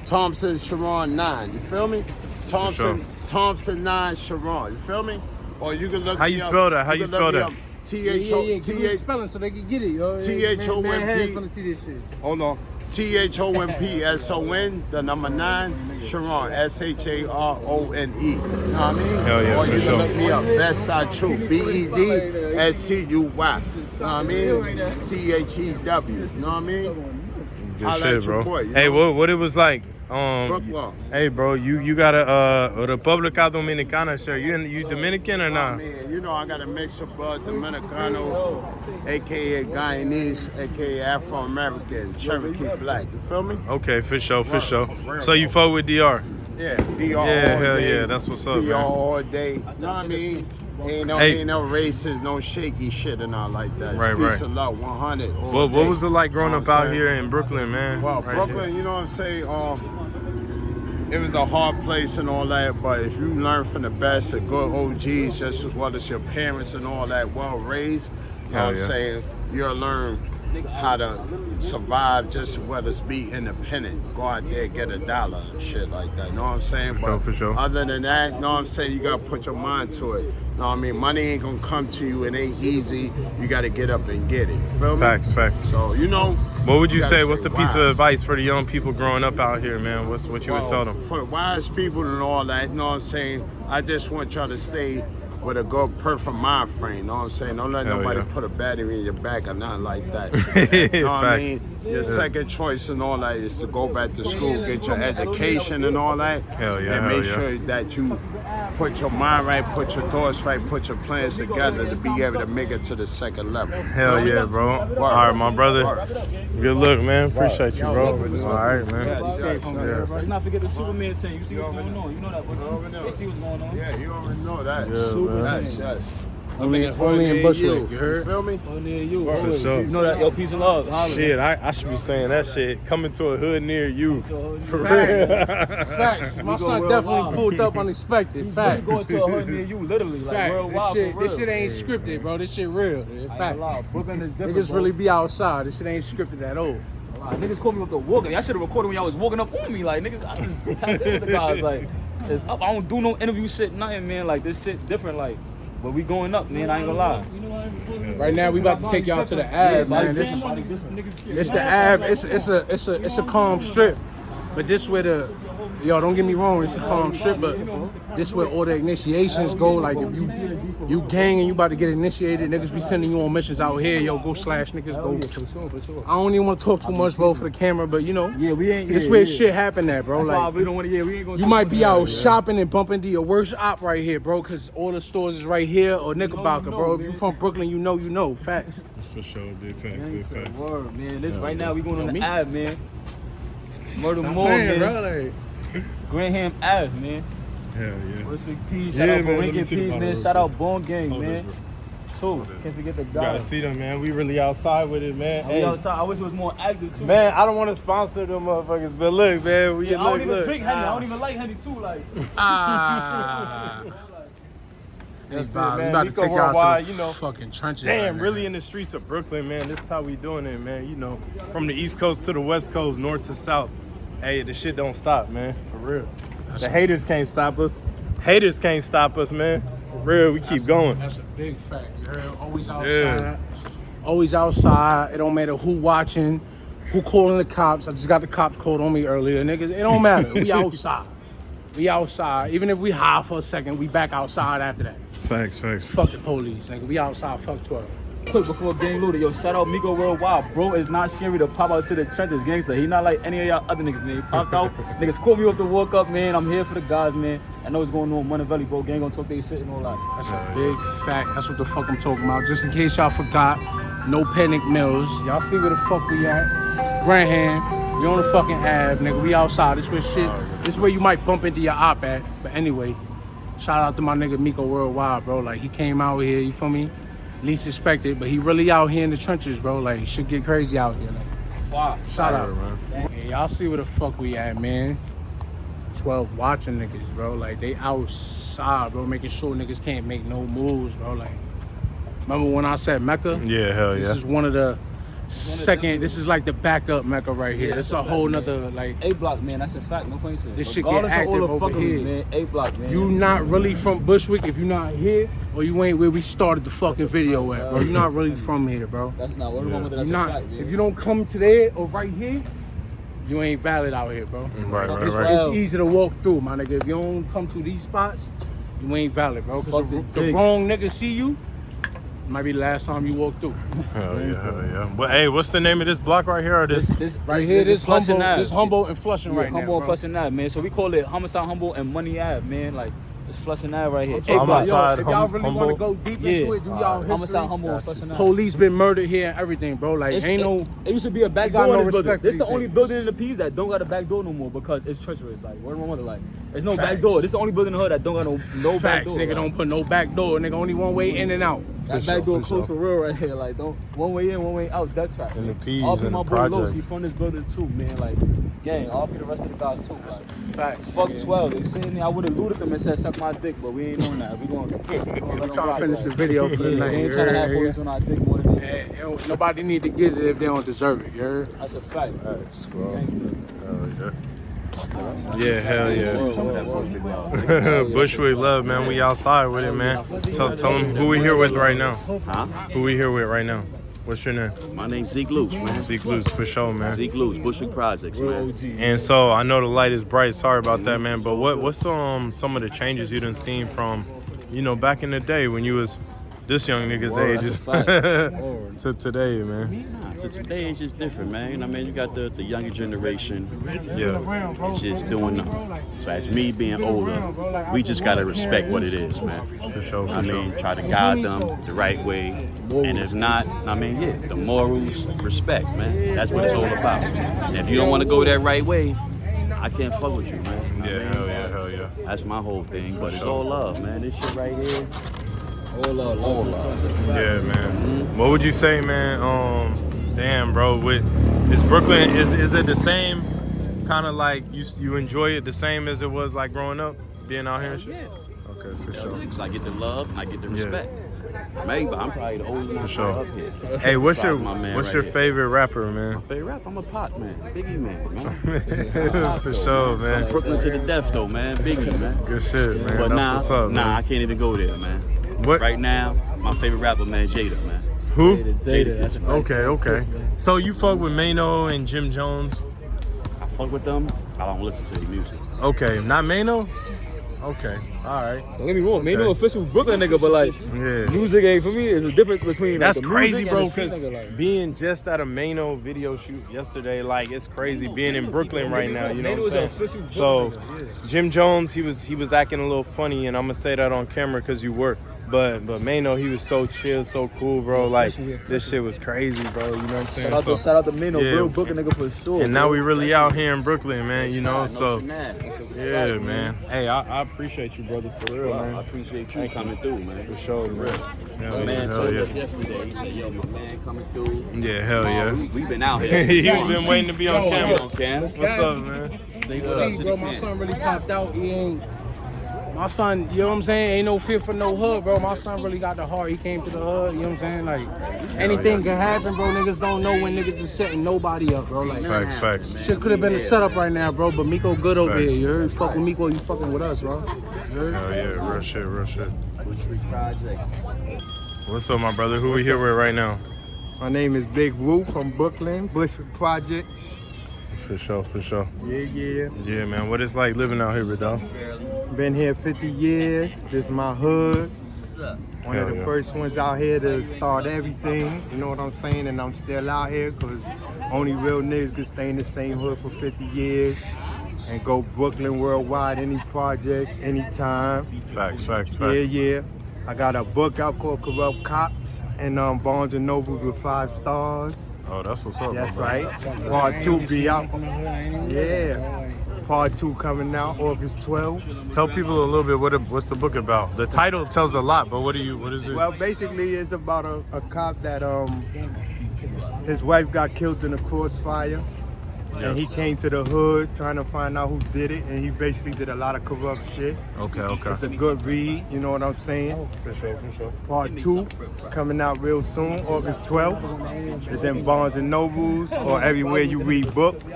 Thompson Sharon 9, you feel me? Thompson, sure. Thompson 9 Sharon, you feel me? Or you can look How you up- spell that? How you can spell that? up, T Yeah, yeah, yeah. Give T me the H spelling so they can get it, yo. T-H-O-M-P. Man, man, heads wanna see this shit. Hold on. T H O M P S O N, the number nine, Sharon, S H A R O N E. You know what I mean? Hell yeah, or for you sure. can look me up, BedStuy Chew, B E D S T U Y. You know what I mean? C H E W. You know what I mean? Good shit, bro. boy, you hey, what what it was like? Um, hey, bro, you you got a uh, Republica Dominicana shirt. You you Dominican or not? mean, you know, I got a mix of uh, Dominicano, aka Guyanese, aka Afro American, Cherokee Black. You feel me? Okay, for sure, for sure. So you fuck with DR? Yeah, DR Yeah, hell day. yeah, that's what's up, DR man. all day. You know what I mean? Ain't no, Hey. ain't no racist, no shaky shit and all like that. Right, right. and love, 100. all What what was it like growing Know up out here in Brooklyn, man? Well, Right Brooklyn, here. you know what I'm saying? Um, it was a hard place and all that, but if you learn from the best and good OGs, just as well as your parents and all that, well raised, you know Hell what. I'm saying? You'll learn how to survive just well as be independent. Go out there, get a dollar and shit like that. You know what I'm saying? sure, for sure. Other than that, you know what I'm saying? You gotta put your mind to it. You know what I mean? Money ain't gonna come to you. It ain't easy. You gotta get up and get it. You feel me? Facts, facts. So, you know. What would you gotta say? What's a piece of advice for the young people growing up out here, man? What's what you would tell them? For the wise people and all that, you know what I'm saying? I just want y'all to stay with a good, perfect mind frame, you know what I'm saying? Don't let Hell nobody yeah. put a battery in your back or nothing like that. you know what I mean? Your second choice and all that is to go back to school, get your education and all that. Hell yeah, And make yeah. sure that you put your mind right, put your thoughts right, put your plans together to be able to make it to the second level. Hell yeah, bro. All right, my brother. Good luck, man. Appreciate you, bro. All right, man. Yeah. Let's not forget the Superman team. You see what's going on. You know that, but they see what's going on. Yeah, you already know that. man. Yes, yes. Only, only in Bushwick, you heard? feel me? Oh, near you. For sure. You know that, yo, peace and love. Holla. Shit, I, I should be saying that shit. Coming to a hood near you. For real. Facts. My son worldwide. definitely pulled up unexpected. We Facts. going to a hood near you, literally, like Facts. worldwide This shit, real. this shit ain't scripted, bro. This shit real. I ain't Facts. gonna lie, Brooklyn is different. Niggas bro. really be outside. This shit ain't scripted at all. Like, niggas called me with the walking. Y'all should have recorded when y'all was walking up on me. Like niggas, I just tapped into the guys. Like it's up. I don't do no interview shit, nothing, man. Like this shit different. Like, but we going up, man. I ain't gonna lie. Right now, we about to take y'all to the Ave, man. This is It's the Ave. It's it's a it's a it's a calm strip, but this where the yo don't get me wrong. It's a calm strip, but this where all the initiations go. Like if you you gang and you about to get initiated, niggas be sending you on missions out here. Yo, go slash niggas go. I don't even want to talk too much, bro, for the camera, but you know, Yeah, we ain't. this yeah, where yeah. shit happen at, bro. That's Like we don't want to. Yeah, we ain't gonna. you might be that. out shopping and bumping into your worst op right here, bro, because all the stores is right here or Knickerbocker, know, bro. If you from Brooklyn, you know, you know. Facts. For sure, big facts, big facts. Word, man. This right now we going on the Ave, man. Murder more, Man, man. bro, like- Graham Ave, man. Hell yeah. What's the peace? Yeah, Shout out man, let me Borinquen see Peace, bottle man. Shout out Bone Gang, Hold man. this, Two. this. Can't forget the You gotta see them, man. We really outside with it, man. We Hey, outside. I wish it was more active too. man, I don't want to sponsor them motherfuckers, but look, man, we Yeah, I don't even look. drink Henny. I don't even like honey too. Like, Ah. That's it, Bob, we man. about to Nico take y'all to the you know. fucking trenches. Damn, right now. really in the streets of Brooklyn, man. This is how we doing it, man. You know, from the East Coast to the West Coast, North to South. Hey, the shit don't stop, man. For real. The haters can't stop us. Haters can't stop us, man. For real, we keep That's a- going. that's a big fact. You heard? Always outside. Yeah. Always outside. It don't matter who watching, who calling the cops. I just got the cops called on me earlier, niggas. It don't matter. we outside. We outside. Even if we high for a second, we back outside after that. Facts, facts. Fuck the police, nigga. We outside. Fuck Twitter. Quick before gang looted, yo, shout out Miko Worldwide. Bro is not scary to pop out to the trenches, gangster. He not like any of y'all other niggas, man. He popped out. niggas called me off the walk up, man. I'm here for the guys, man. I know what's going on. Money Valley, bro. Gang gonna talk their shit and all that. That's a big fact. That's what the fuck I'm talking about. Just in case y'all forgot, no panic mills. Y'all see where the fuck we at? Graham. We on the fucking Ave, nigga. We outside. This where shit. This where you might bump into your op at. But anyway, shout out to my nigga Miko Worldwide, bro. Like he came out here, you feel me? Least expected, but he really out here in the trenches, bro. Like should get crazy out here. Like, shout out, man. Hey, y'all see where the fuck we at, man? 12 watching niggas, bro. Like they outside, bro, making sure niggas can't make no moves, bro. Like, remember when I said Mecca? Yeah, hell This yeah. This is one of the second. This is like the backup Mecca right here. this is a whole nother like. A block, man. That's a fact. No funny shit. This shit get Regardless all active the over fuckery, here. man. A block, man. You not really from Bushwick if you not here, or you ain't where we started the fucking video at, bro. You not really from here, bro. That's not what wrong with it. You That's a not. fact, man. If you don't come to there or right here, you ain't valid out here, bro. Mm, right, right, It's, right. it's easy to walk through, my nigga. If you don't come through these spots, you ain't valid, bro. Cause the, the wrong nigga see you, might be the last time you walk through. Hell yeah, hell yeah. But hey, what's the name of this block right here? Or This, this? this, Right here, this Flushing humble, Ave. this humble and flushing Yeah, right humble now, and. Flushing Ave, man. So we call it Homicide Humble and Money Ave, man. Like it's Flushing Ave right here. Talking I'm yo, if y'all really want to go deep Yeah. into it, do y'all history. Homicide Humble and Flushing Ave. Police been murdered here and everything, bro. Like, It's- ain't it, no. It used to be a back door no in this building. respect for This the only building in the P's that don't got a back door no more because it's treacherous. Like, word of my mother, like, there's no back door. This the only building in the hood that don't got no no back Facts, door. nigga. like. Don't put no back door, nigga. Only one way in and out. That For back sure, door for closed sure. for real right here. Like, don't one way in, one way out. Duck trap. In the P's All and my the boy Los, he projects. from this building too, man. Like, gang. All the rest of the guys too. Like, Facts. fuck 12. They saying I would have looted them and said suck my dick, but we ain't doing that. We going to Trying to finish the video for the Yeah, night. we ain't trying to heard? have police on our dick more than that. Yeah, Nobody need to get it if they don't deserve it. You heard? That's a fact. Facts, bro. Gangster. Hell yeah. Yeah, hell yeah. Whoa, whoa, whoa. Bushwick love, man. We outside with it, man. Tell, tell them who we here with right now. Huh? Who we here with right now? What's your name? My name's Zeke Loose, man. Zeke Luz, for sure, man. Zeke Loose, Bushwick Projects, man. And so I know the light is bright. Sorry about that, man. But what what's um some of the changes you done seen from, you know, back in the day when you was this young nigga's Word, age to today, man. Today it's just different, man. You know what I mean? You got the, the younger generation. Yeah. It's just doing nothing. So as me being older, we just gotta respect what it is, man. For sure, for I sure. mean, try to guide them the right way. And if not, I mean, yeah, the morals, respect, man. That's what it's all about. And if you don't want to go that right way, I can't fuck with you, man. You know I Yeah, mean? hell yeah, hell yeah. That's my whole thing. But it's all love, man. This shit right here, All love, all love. Yeah, man. What would you say, man? Um, damn, bro. With is Brooklyn is is it the same kind of like you you enjoy it the same as it was like growing up, being out here and shit? yeah. Okay, for sure. Because I get the love I get the respect. Yeah. Maybe, but I'm probably the oldest one sure. up here. Hey, what's your what's right your here. favorite rapper, man? My favorite rap? I'm a pop man, Biggie man, man. for sure, man. Brooklyn to the death though, man, Biggie man. Good shit, man. But That's nah, what's up, nah, I can't even go there, man. What? Right now, my favorite rapper, man, Jada, man. Who? Jada, that's a fact. Okay, okay. So you fuck with Maino and Jim Jones? I fuck with them. I don't listen to their music. Okay, not Maino. Okay, all right. Don't get me wrong, man. Okay. No official Brooklyn nigga, but like Yeah. music ain't for me. Is a difference between like, That's the crazy, music bro. and the street Because nigga, like. being just at a Maino video shoot yesterday, like it's crazy being in Brooklyn right now. You know Maino what is I'm saying? official So Brooklyn Jim Jones, he was he was acting a little funny, and I'm gonna say that on camera because you were. But but Maino, he was so chill, so cool, bro. Like this shit was crazy, bro. You know what I'm saying? Shout out So- to shout out to Maino, yeah. real Brooklyn nigga for sure. and now bro. we really out here in Brooklyn, man. You know, so yeah, man. Hey, I, I appreciate you, brother, for real, man. I appreciate you coming through, man. For sure, man. My Hell yeah, man hell told yeah. us yesterday, he said, yo, my man coming through. Yeah, hell yeah. we, we been out here. He been waiting to be on Yo, camera. on cam. What's up, man? What's up see, bro, my son really popped out. He ain't. My son, you know what I'm saying? Ain't no fear for no hood, bro. My son really got the heart. He came to the hood, you know what I'm saying? Like, anything can happen, bro. Niggas don't know when niggas is setting nobody up, bro. Like, Facts, facts. shit could have been a setup right now, bro. But Miko good over Facts. here. You heard? Fuck with Miko, you fucking with us, bro. You heard? Hell yeah, real shit, real shit. Bushwick Projects. What's up, my brother? Who we here with right now? My name is Big Woo from Brooklyn, Bushwick Projects. For sure, for sure. Yeah, yeah. Yeah, man. What it's like living out here, big dog? Been here 50 years. This my hood. One Hell of the yeah. first ones out here to start everything. You know what I'm saying? And I'm still out here because only real niggas can stay in the same hood for 50 years and go Brooklyn worldwide, any projects, anytime. Facts, facts, facts. Yeah, yeah. I got a book out called Corrupt Cops and um, Barnes and Nobles with five stars. Oh, that's what's up. That's my right. Part two be out. Yeah. Part two coming out August 12th. Tell people a little bit what it, what's the book about. The title tells a lot, but what do you what is it? Well, basically, it's about a, a cop that um his wife got killed in a crossfire, and he came to the hood trying to find out who did it, and he basically did a lot of corrupt shit. okay, okay. It's a good read, you know what I'm saying? For sure, for sure. Part two is coming out real soon, August 12th. It's in Barnes and Nobles or everywhere you read books.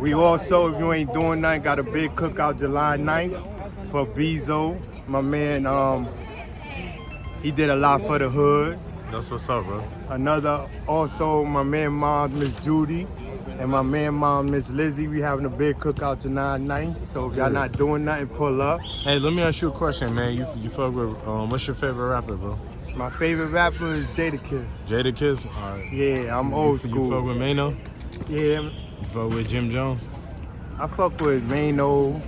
We also, if you ain't doing nothing, got a big cookout July 9th for Bezo. My man, um, he did a lot for the hood. That's what's up, bro. Another, also my man mom, Miss Judy, and my man mom, Miss Lizzie. We having a big cookout July 9th. So if y'all not doing nothing, pull up. Hey, let me ask you a question, man. You you fuck with um, what's your favorite rapper, bro? My favorite rapper is Jadakiss. Jada Kiss. All right. Yeah, I'm old You school. fuck with Maino? Yeah, You fuck with Jim Jones? I fuck with Maino,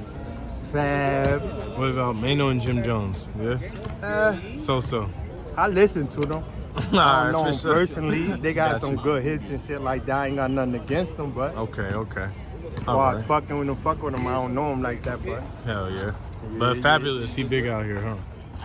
Fab. What about Maino and Jim Jones? Yeah. Uh, So so. I listen to them. I don't know sure. personally. They got Gotcha. some good hits and shit like that. I ain't got nothing against them, but Okay, okay. All right. fucking with them, fuck with them, I don't know them like that, but Hell yeah. But yeah. Fabolous, he big out here, huh?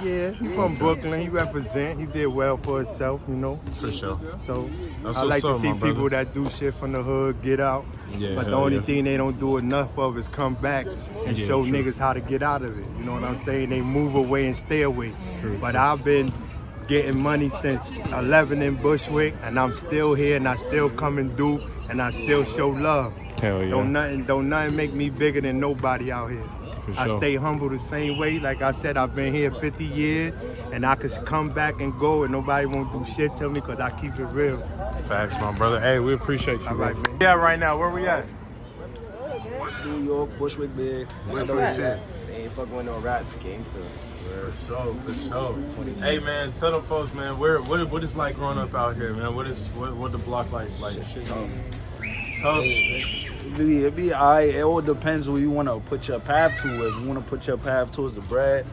yeah, he from Brooklyn. He represent. He did well for himself, you know. For sure. So That's I like to up, see my brother. people that do shit from the hood get out. Yeah, but the only yeah. thing they don't do enough of is come back and Yeah, show true. niggas how to get out of it. You know what I'm saying? They move away and stay away. True, but true. I've been getting money since 11 in Bushwick, and I'm still here, and I still come and do, and I still show love. Hell yeah. Don't nothing, don't nothing make me bigger than nobody out here. For I stay humble the same way. Like I said, I've been here 50 years, and I could come back and go, and nobody won't do shit to me because I keep it real. Facts, my brother. Hey, we appreciate you, All bro. right, man. Yeah, right now, where we at? New York, Bushwick big. Bushwick shit. They ain't fucking with no rats, gangster. For sure, for sure. Hey man, tell them folks, man, where what what it's like growing up out here, man. What is what what the block like like tough. Tough. It be, it be. It all depends where you want to put your path to. If you want to put your path towards the bread,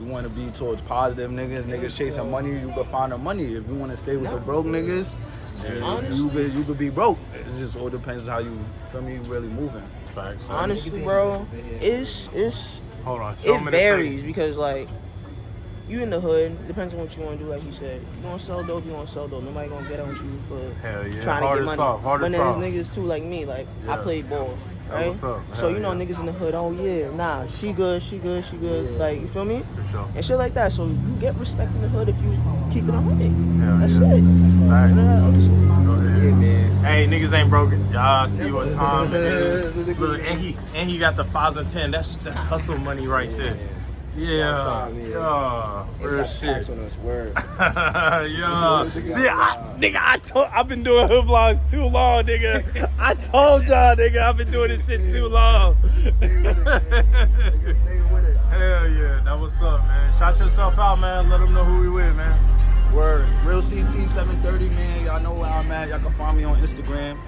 you want to be towards positive niggas, niggas chasing money, you can find the money. If you want to stay with the broke niggas, you could you could be broke. It just all depends how you feel me really moving. Honestly, bro, it's it's Hold on. Show it varies because like you in the hood, depends on what you want to do. Like you said, you want to sell dope, you want to sell dope. Nobody gonna get on you for Hell yeah. trying Hard to get money. soft. Hard but then there's niggas too like me. Like I played ball, right? what's up. So you know yeah. niggas in the hood. Oh yeah, nah, she good, she good, she good. Like you feel me? For sure. And shit like that. So you get respect in the hood if you keep it on hundred. Hell That's yeah. it. Facts. Facts. Go ahead. Hey, niggas ain't broken. Y'all see what time it is. Look, and he and he got the five and ten. That's that's hustle money right there. Yeah, yeah, real shit. on us, word. yeah. See, I, nigga, I told, I've been doing hood vlogs too long, nigga. I told y'all, nigga, I've been doing this shit too long. Hell yeah, that what's up, man. Shout yourself out, man. Let them know who we with, man. Word. Real CT 730, man. Y'all know where I'm at. Y'all can find me on Instagram.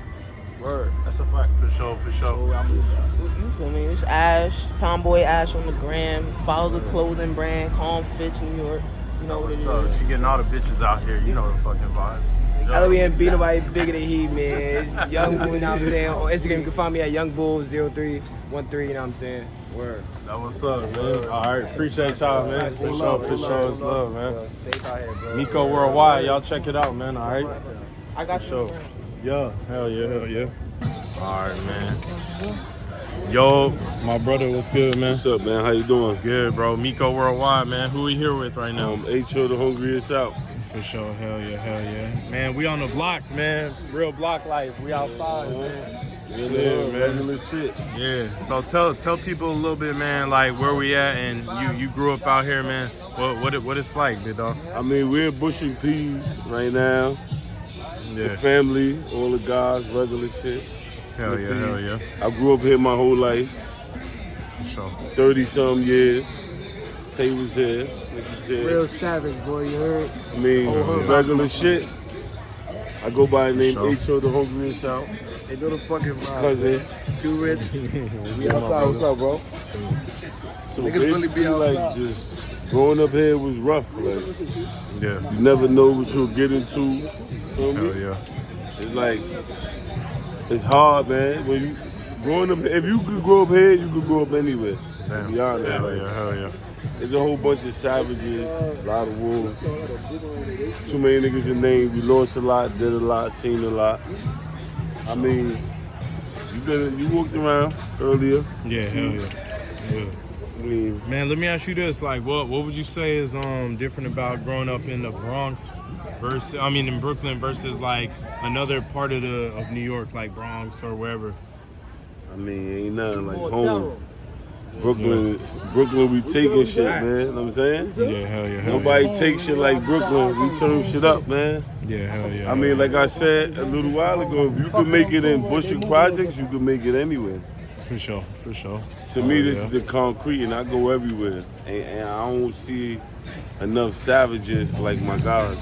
Word. That's a fact. For sure, for sure. So I'm just You feel me? It's Ash, Tomboy Ash on the gram. Follow the clothing brand, Calm Fits New York. You know oh, what What's it up? She getting all the bitches out here. You know the fucking vibe. I don't even beat nobody bigger than he, man. It's Young Bull, you know what I'm saying? On Instagram, you can find me at Young Bull 0313, you know what I'm saying? Word. That what's up, man. All right, appreciate y'all, man. For sure, for sure, it's love, man. Safe out here, bro. Miko Worldwide, y'all check it out, man. All right. I got you. Yeah, hell yeah, hell yeah. All right, man. Yo, my brother, what's good, man? What's up, man? How you doing? Good, bro. Miko Worldwide, man. Who we here with right now? Um, H.O. the hungriest out. For sure, hell yeah, hell yeah. Man, we on the block, man. Real block life. We outside, man. Yeah, Yeah, man. man. Regular shit. Yeah. So tell tell people a little bit, man, like where we at, and you you grew up out here, man. What what it, what it's like, big dog? I mean, we're Bushwick Peas right now. The family, all the guys, regular shit. Hell yeah, hell yeah. I grew up here my whole life, For sure. 30 some years. Tay was here. Like you said. Real savage, boy, you heard? I mean, regular shit. I go by the name sure. H.O. the hungriest out. They know the fucking vibe. Cousin. Too rich. We outside. What's up, bro? So Niggas really be basically, like, outside. just growing up here was rough. Like, Yeah. you never know what you'll get into. Feel me? Hell yeah. It's like it's hard, man. When you growing up, if you could grow up here, you could grow up anywhere. To be honest, Hell like, yeah, hell yeah. There's a whole bunch of savages, a lot of wolves. Too many niggas in name. We lost a lot, did a lot, seen a lot. I mean, you been you walked around earlier. Yeah, hell yeah. yeah. I mean, Man, let me ask you this: like, what what would you say is um different about growing up in the Bronx versus, I mean, in Brooklyn versus like another part of the of New York, like Bronx or wherever? I mean, ain't nothing like home. Brooklyn, Brooklyn, we taking shit, man. You know what I'm saying? Yeah, hell yeah. Hell Nobody yeah. takes shit like Brooklyn. We turn shit up, man. Yeah, hell yeah. I mean, like I said a little while ago, if you can make it in Bushwick Projects, you can make it anywhere. For sure, for sure. To me, Oh, this yeah. is the concrete, and I go everywhere, and, and I don't see enough savages like my guys.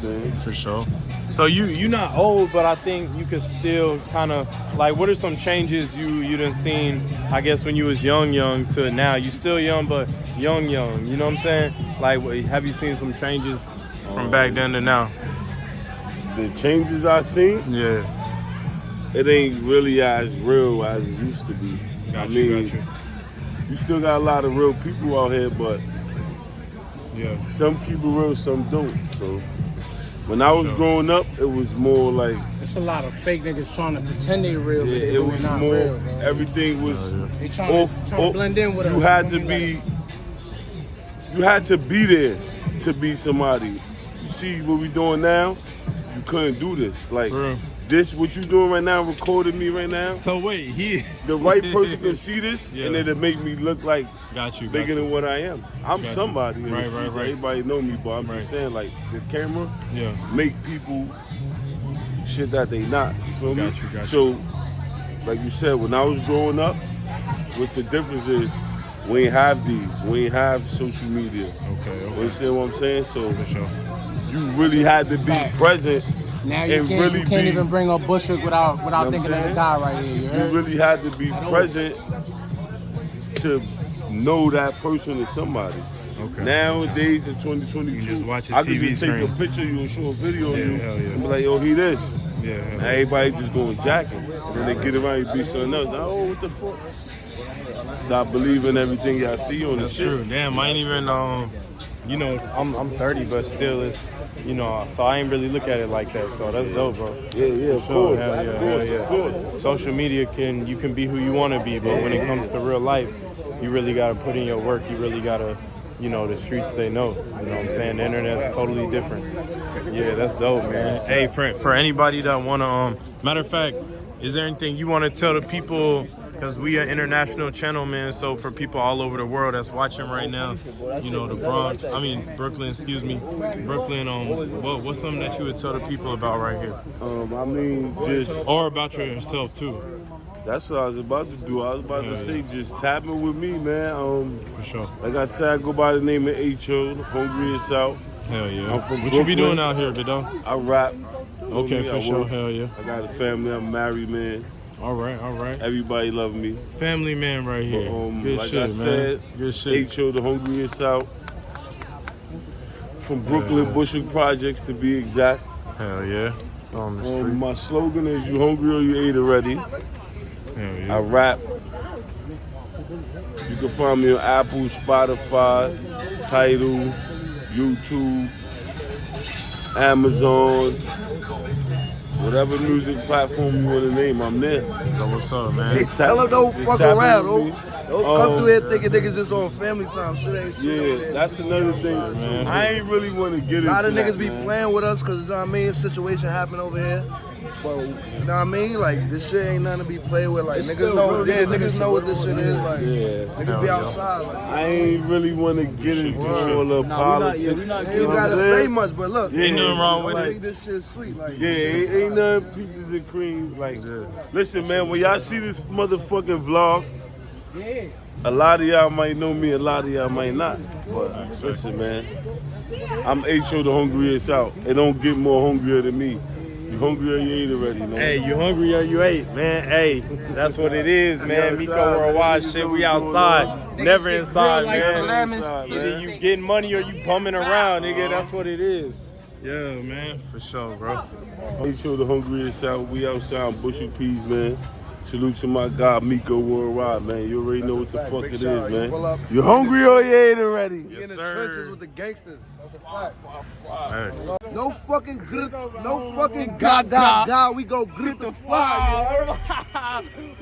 You know what I'm saying? For sure. So you you not old, but I think you could still kind of like. What are some changes you you done seen? I guess when you was young, young to now. You still young, but young, young. You know what I'm saying? Like, have you seen some changes from back um, then to now? The changes I seen, Yeah. it ain't really as real as it used to be. I you, mean, you. you still got a lot of real people out here, but Yeah. some keep it real, some don't. So when I was Sure. growing up, it was more like It's a lot of fake niggas trying to pretend they real, yeah, it was not more. real, man. Everything was They trying to, off. trying to off- blend in with you us. had to be. like- You had to be there to be somebody. You see what we doing now? You couldn't do this. Like real. This, what you doing right now, recording me right now. So wait, he The right person can see this, Yeah. and it'll make me look like got you. Got bigger you. than what I am. I'm Got somebody. in Right, right, right. Everybody know me, but I'm Right. just saying, like the camera Yeah. make people shit that they not. You feel me? You, got. So, like you said, when I was growing up, what's the difference is we ain't have these. We ain't have social media. Okay. okay. You Okay. understand what I'm saying? So For sure. you really had to be present. Now you and can't, really you can't be- even bring up Bushwick without without You know thinking I'm of the guy right here. You You really had to be present to know that person is somebody. Okay. Nowadays in 2022, You just watch a I can TV just take screen. a picture of you and show a video Yeah, of you yeah. and be like, yo, he this. Yeah. hell Now yeah. everybody just going jacking. And then they get around and be something else. Now, oh, what the fuck? Stop believing everything y'all see on the That's shit. true. Damn, I ain't even um, you know, I'm I'm 30, but still, it's you know, so I ain't really look at it like that. So that's dope, bro. Yeah, yeah, of Sure, course. hell yeah, of hell course, yeah. of course. Social media can you can be who you want to be, but when it comes to real life, you really gotta put in your work. You really gotta, you know, the streets they know. You know what I'm saying? The internet's totally different. Yeah, that's dope, man. Hey, for for anybody that wanna um, matter of fact, is there anything you wanna tell the people? Because we are international channel, man. So for people all over the world that's watching right now, you know, the Bronx, I mean Brooklyn, excuse me, Brooklyn. Um, what, what's something that you would tell the people about right here, Um, I mean, just or about yourself too? that's what I was about to do. I was about Yeah, to say, just tap in with me, man. Um, For sure. like I said, I go by the name of H.O., Hungry and South. Hell yeah. I'm from what you be doing out here, Vidal? I rap. Okay, for I sure. work. Hell yeah. I got a family. I'm married, man. All right, all right. Everybody love me. Family man right here. But, um, Good like shit, I man. said, Good shit. H.O. the Hungriest South. From Brooklyn, Yeah. Bushwick Projects to be exact. Hell yeah. It's on the. Um, my slogan is "You hungry or you ate already." Hell I rap. You can find me on Apple, Spotify, Tidal, YouTube, Amazon, whatever music platform you want to name. I'm there. So what's up, man? Just Tell them don't just fuck tap in around, with don't, me. come Um, through here thinking niggas just on family time. Shit ain't shit. Yeah, that's another thing. man. I ain't really want to get A into lot of that, niggas be man. playing with us because, you know what I mean, situation happen over here. But, you know what I mean? Like, this shit ain't nothing to be played with. Like, It's niggas know, yeah, niggas niggas know what this shit is. Like, Yeah. niggas be outside. Like, I ain't really want to get into all the politics. you you know ain't gotta I'm say much, but look, Yeah, Ain't nothing wrong with I it. think this shit's sweet. Like, Yeah, ain't, ain't nothing peaches and cream. Like, listen, man, when y'all see this motherfucking vlog, a lot of y'all might know me, a lot of y'all might not. But listen, man, I'm H.O. the hungriest out. It don't get more hungrier than me. You hungry or you ate already, man. Hey, you hungry or you ate, man? Hey, that's what it is, man. outside, Miko man. Worldwide shit. We outside, never inside, like man. lemons. Outside, Either man. you getting money or you bumming around, nigga. That's what it is. Yeah, man, for sure, bro. Make sure the hungriest out. We outside Bushy Peas, man. Salute to my guy Miko Worldwide, man. You already know what the fuck it is, You pull up. man. You hungry oh, or you ain't already? We in the trenches with the gangsters. That's a fact. No fucking grip, no fucking god, god, god. We go grip the fire.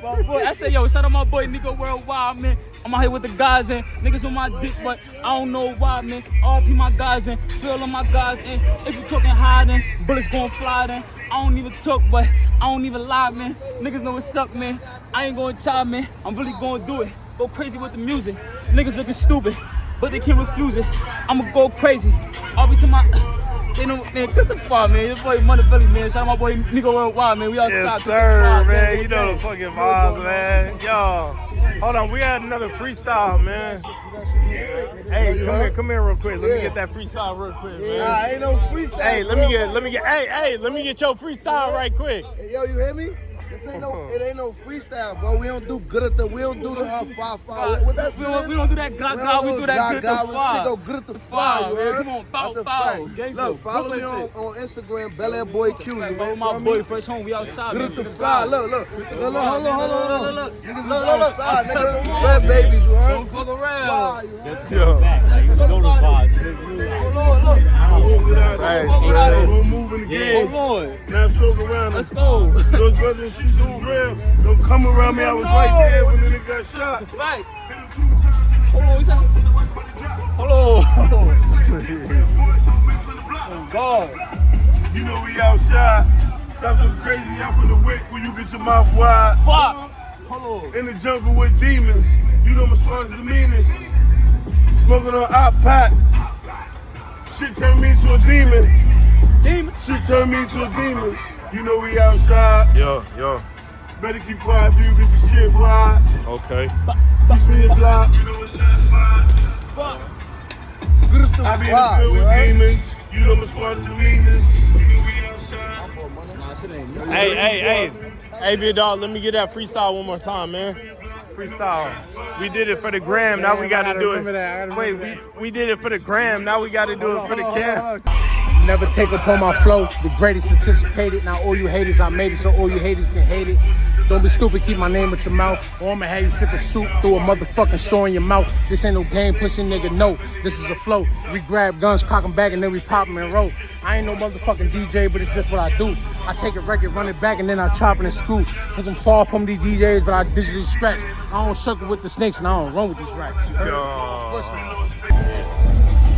my boy, I say, yo, shout out my boy Miko Worldwide, man. I'm out here with the guys and niggas on my dick, but I don't know why, man. RP my guys and feel on my guys and if you talking high, then bullets gon' fly, then I don't even talk, but I don't even lie, man. Niggas know what's up, man. I ain't gonna try, man. I'm really gonna do it. Go crazy with the music. Niggas looking stupid, but they can't refuse it. I'ma go crazy. I'll be to my. They know, man, get the fuck, man. Your boy Montevelli, man. Shout out my boy Miko Worldwide, man. We outside. Yes, Get the sir, fuck, man. You know the gang. fucking vibes, man. Yo, hold on. We had another freestyle, man. Hey, come here, come here real quick. Let me get that freestyle real quick, man. Nah, ain't no freestyle. Hey, let me get, let me get, hey, hey, let me get your freestyle right quick. Hey, yo, you hear me? This ain't no, it ain't no freestyle, bro. We don't do good at the, we don't do the uh, five five. What that We shit don't- is? we don't do that gra- gra, we do that good at the gra. fly. Shit go good at the The fly, fly, you man. heard? Come on, bow, That's a bow. fact. Gangsta, Look, follow me Brooklyn on, shit. on Instagram, Bel Air Boy Q. You Follow know my what I boy, mean? fresh home. We outside. Good man. at the Get fly. vibe. Look, look, look, look, hold on, hold on, hold on. Look, look, Niggas is look, look, look. outside, I said, nigga. come Red on. babies, you heard? Don't fuck around. Fly, you heard? Yo. Let's go to Hold on, look. Hey, Hold moving the Yeah. game. Hold on. Now show around. Let's go. Those brothers, she's so real. Don't come around me. I was right there when the nigga got shot. It's a fact. Hold on, what's that? Hold on. oh, God. You know we outside. Stop some crazy out from the wick when you get your mouth wide. Fuck. Hold on. In the jungle with demons. You know my is the meanest. Smoking on op. Shit turned me into a demon. Demon. Shit turned me into a demon. You know we outside. Yo, yo. Better keep quiet if you get your shit right. Okay. This me a block. Fuck. Good at the I be in the field with demons. You know my squad is the meanest. Nah, shit ain't me. Hey, hey, hey. Hey, big dog, let me get that freestyle one more time, man. Freestyle. We did it for the gram, now we gotta gotta do it. that, I gotta Wait, we, we did it for the gram, now we gotta do it for the cam. Never take upon my flow, the greatest anticipated. Now all you haters, I made it, so all you haters can hate it. Don't be stupid, keep my name with your mouth. Or I'ma have you sip a soup through a motherfucking straw in your mouth. This ain't no game, pussy nigga, no. This is a flow. We grab guns, cock 'em back, and then we pop pop 'em and roll. I ain't no motherfucking DJ, but it's just what I do. I take a record, run it back, and then I chop it and screw. Cause I'm far from these DJs, but I digitally scratch. I don't circle with the snakes, and I don't run with these rats.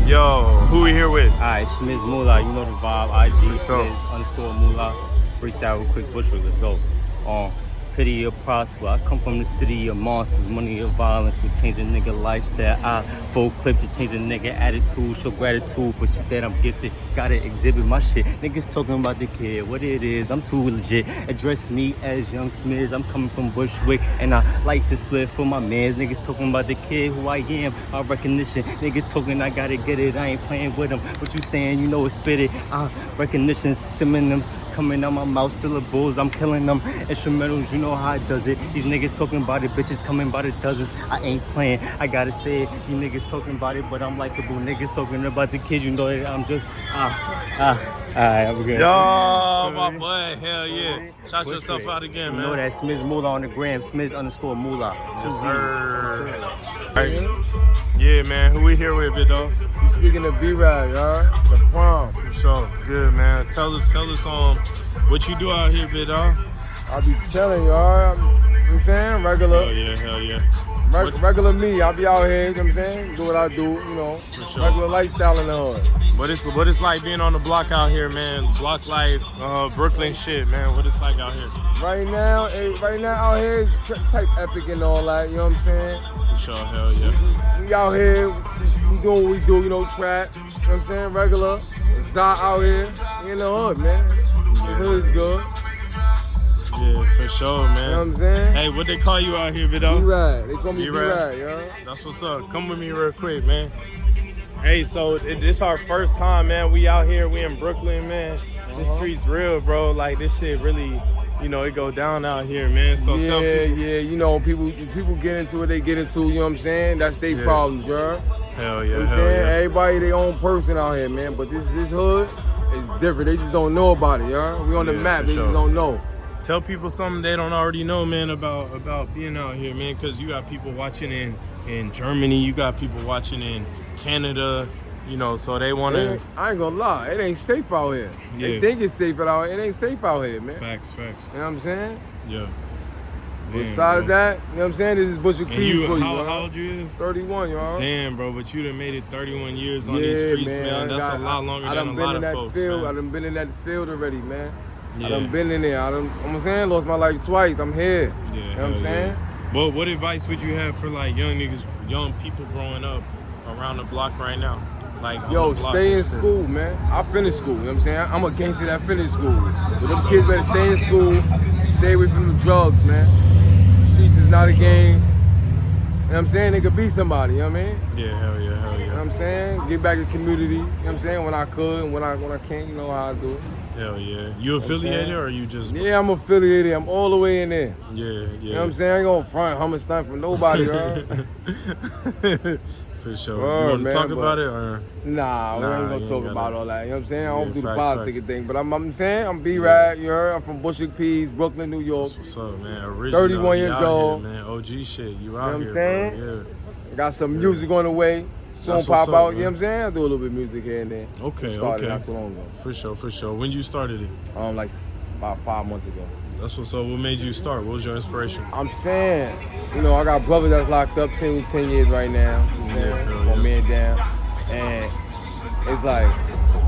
Yo. Who we here with? Alright, Schmiz Moolah, you know the vibe. IG sure. Schmiz underscore Moolah. Freestyle real quick, Bushwick, let's go. Um, pity or prosper. I come from the city of monsters, money of violence will change a nigga lifestyle. I full clips to change a nigga attitude, show gratitude for shit that I'm gifted. Gotta exhibit my shit. Niggas talking about the kid, what it is, I'm too legit. Address me as Young Smith, I'm coming from Bushwick, and I like to split for my mans. Niggas talking about the kid, who I am, my recognition. Niggas talking, I gotta get it, I ain't playing with them. What you saying, you know it's spit it. Uh, recognitions, synonyms, coming out my mouth, syllables, I'm killing them. Instrumentals, you know how it does it. These niggas talking about it, bitches coming by the dozens. I ain't playing, I gotta say it. You niggas talking about it, but I'm likable. Niggas talking about the kids, you know that I'm just, ah, ah. Alright, I'm good. Yo, my boy, hell yeah. Shout yourself out again, You man. know that Smith Moolah on the gram, Smith underscore Moolah. Yes, sir. Right. Yeah, man. Who we here with, big dog? You speaking of B-Ride, y'all? The prom. For sure. Good, man. Tell us, tell us um, what you do out here, big dog. I be chilling, y'all. You know what I'm saying? Regular. Hell yeah, hell yeah. Reg- regular me, I be out here, you know what I'm saying? Do what I do, you know. sure. Regular lifestyle in the hood. What it's what it's like being on the block out here, man. Block life, uh, Brooklyn shit, man. What it's like out here. Right now, eh, right now out here is type epic and all that, you know what I'm saying? For sure, hell yeah. We out here, we, we doing what we do, you know, trap, you know what I'm saying? Regular. Zah out here, we in the hood, man. This hood is good. Yeah, for sure, man. You know what I'm saying? Hey, what they call you out here, big dog? B-Ride. They call me B-Ride. B-Ride, yo. That's what's up. Come with me real quick, man. Hey, so it, this our first time, man. We out here, we in Brooklyn, man. This Uh-huh. street's real, bro. Like this shit really, you know, it go down out here, man. So yeah, tell people. yeah, you know, people people get into what they get into, you know what I'm saying? That's their Yeah. problems, you heard? Hell You know yeah, what I'm hell saying? yeah. Everybody their own person out here, man. But this this hood, is different. They just don't know about it, y'all. We on the map. for They sure. just don't know. Tell people something they don't already know, man, about about being out here, man. Because you got people watching in in Germany, you got people watching in Canada, you know, so they want to. I ain't gonna lie, it ain't safe out here. They think it's safe out here. It ain't safe out here, man. Facts, facts. You know what I'm saying? Yeah. Besides bro. that, you know what I'm saying? This is Bushwick And Keys for you. how, how old you is? 31, y'all. Damn, bro, but you done made it 31 years on yeah, these streets, man. man. I That's got- a lot longer I, I than a been lot in of that folks, field. I man. done been in that field already, man. Yeah. I done been in there. I done, I'm saying, lost my life twice. I'm here. Yeah, you know what I'm saying? yeah. But what advice would you have for like young niggas, young people growing up around the block right now? Like Yo, stay in school, man. I finished school, you know what I'm saying? I'm a gangster that finished school. So them kids better stay in school, stay away from the drugs, man. Streets is not a game. You know what I'm saying? They could be somebody, you know what I mean? Yeah, hell yeah, hell You know yeah. what I'm saying? Get back the community, you know what I'm saying? When I could and when I when I can't, you know how I do it. Hell yeah. You know what I'm affiliated or you just Yeah, I'm affiliated. I'm all the way in there. Yeah, yeah. You know what I'm saying? I ain't gonna front hummer stunt for nobody, bro. For sure. Word, you want to man, talk about it or? Nah, we Nah, ain't gonna talk about all that. You know what I'm saying? I don't Yeah, do the politics politic facts. thing, but I'm, I'm saying I'm B-Rad, you heard? I'm from Bushwick Peas, Brooklyn, New York. What's up, man? Original. 31 years old. Here, man. OG shit. You out You know what I'm saying? bro. Got some music on the way. Soon That's pop what's up, out, you know what I'm saying? I do a little bit of music here and there. Okay, Started okay. not too long ago. For sure, for sure. When you started it? Um, like about five months ago. That's what's up. What made you start? What was your inspiration? I'm saying, you know, I got brothers that's locked up 10, 10 years right now. You know, Yeah, yeah. man down. And it's like,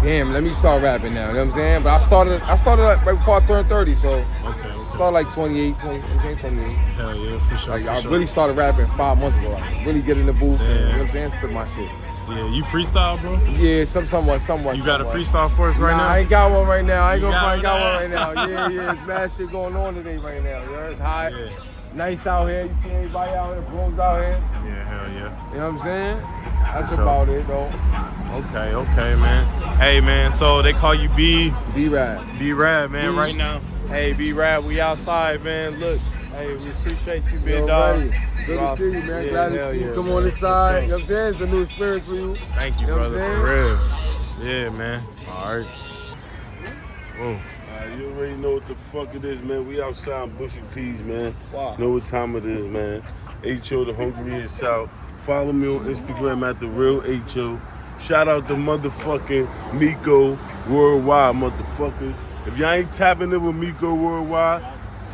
damn, let me start rapping now. You know what I'm saying? But I started I started right before I turned 30, so okay. Started like 28, 20, you know what I'm saying, 28. Hell yeah, for sure. Like for I sure. really started rapping five months ago. Like really get in the booth, and, you know what I'm saying? Spit my shit. Yeah, you freestyle, bro? Yeah, some somewhat, somewhat. You got a freestyle for us right nah, now? I ain't got one right now. I ain't You gonna got find got one one right now? Yeah, yeah, it's mad shit going on today right now. You know, it's hot. Yeah. Nice out here. You see everybody out here, brooms out here. Yeah, hell yeah. You know what I'm saying? That's sure. about it, though. Okay, okay, man. Hey, man. So they call you B. B Rad. B Rad, man. B. Right now. Hey, B-Rap, we outside, man. Look. Hey, we appreciate you, being Yo, dog. Good to see you, man. Yeah, Glad to see you yeah, come man. on this side. You know what I'm saying? It's a new experience for you. Thank you, You know brother. For real. Yeah, man. All right. Whoa. Alright, you already know what the fuck it is, man. We outside Bushwick Peas, man. Wow. Know what time it is, man. H.O. the Hungry South. Follow me on Instagram at the real H.O. Shout out to motherfucking Miko Worldwide, motherfuckers. If y'all ain't tapping in with Miko Worldwide,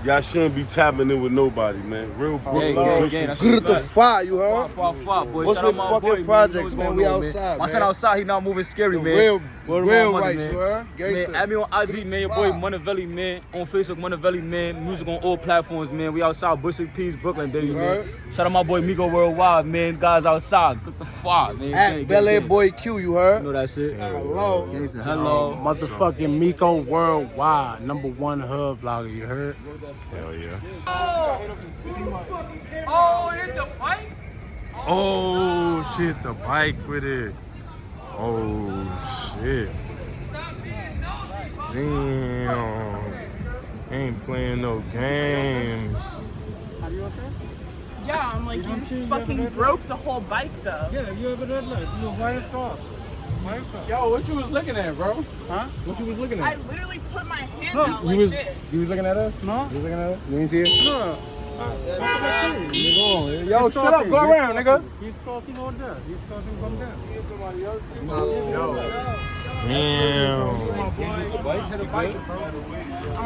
y'all shouldn't be tapping in with nobody, man. Real Brooklyn. gang, Bushwick gang, that's Good to fire, you heard? Five, five, boy. What's Shout your my fucking boy, projects, You what's man? going We on, outside, My man. son outside, he not moving scary, The man. real- Word real mother, rights, man. you heard? Gangsta. Man, add me on IG, man. Your boy Montevelli, man. On Facebook, Montevelli, man. Music on all platforms, man. We outside Bushwick Peas, Brooklyn, baby, man. Shout out my boy Miko Worldwide, man. Guys outside. What the fuck, man? Gang, At gang, Bel Air gang. Boy Q, you You heard? know that shit? Hello. Gangsta, hello. Motherfucking Miko Worldwide, number one hub vlogger, you heard? Hell yeah. Oh, hit the bike. Oh shit, the bike with it. Oh shit. Damn. Ain't playing no games. Yeah, I'm like, you fucking broke the whole bike though. Yeah, you have a red light. You right across. Yo, what you was looking at, bro? Huh? What you was looking at? I literally put my hand No, out you was this. you was looking at us? No. You was looking at us? You didn't see it? No. Uh, nigga, Yo, He's shut up. crossing. Go He's around, nigga. He's crossing over there. He's crossing from there. Yo. Damn.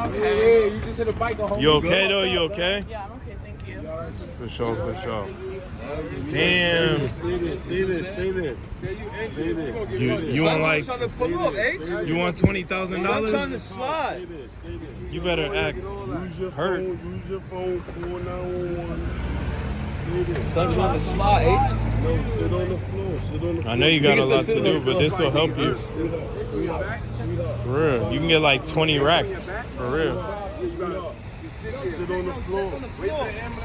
Okay. Yeah, you just hit a bike on You okay though? You okay? Yeah, I'm okay, thank you. For sure, for sure. Damn. Stay there, stay there, stay there. Stay there. You you want like Trying to pull up, you want twenty thousand I'm trying to dollars? slide. You better act Use your hurt. phone, use your phone, call 911. Son trying to slide? No, sit on the floor, sit on the floor. I know you got a lot to do, but this will help you. For real. You can get like 20 racks. For real. Sit on the floor.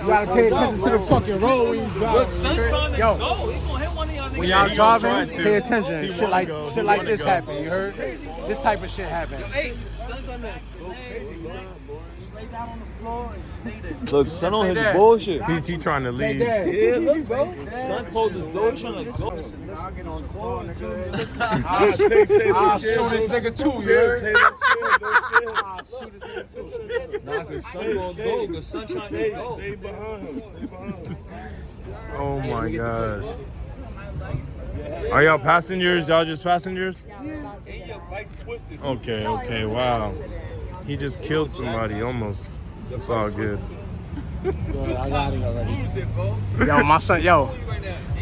You gotta pay attention to the fucking road when you drive. Look, son trying to Yo. go. He gonna hit one of y'all. When y'all he gonna try driving, pay attention. Shit like go. shit like this happen. You heard? This type of shit happen. Hey, son gonna go crazy, man. Lay down on the Look, son on his bullshit. He, he trying to leave. Dad. Yeah, look, bro. Son closed the door, trying to go. I'll I'll shoot this nigga too, you heard? Nah, cause son gonna go, cause son trying go. Stay behind him. Stay behind him. Oh my gosh. Are y'all passengers? Y'all just passengers? Okay, okay, wow. He just killed somebody almost. It's all good. I got it already. Yo, my son, yo,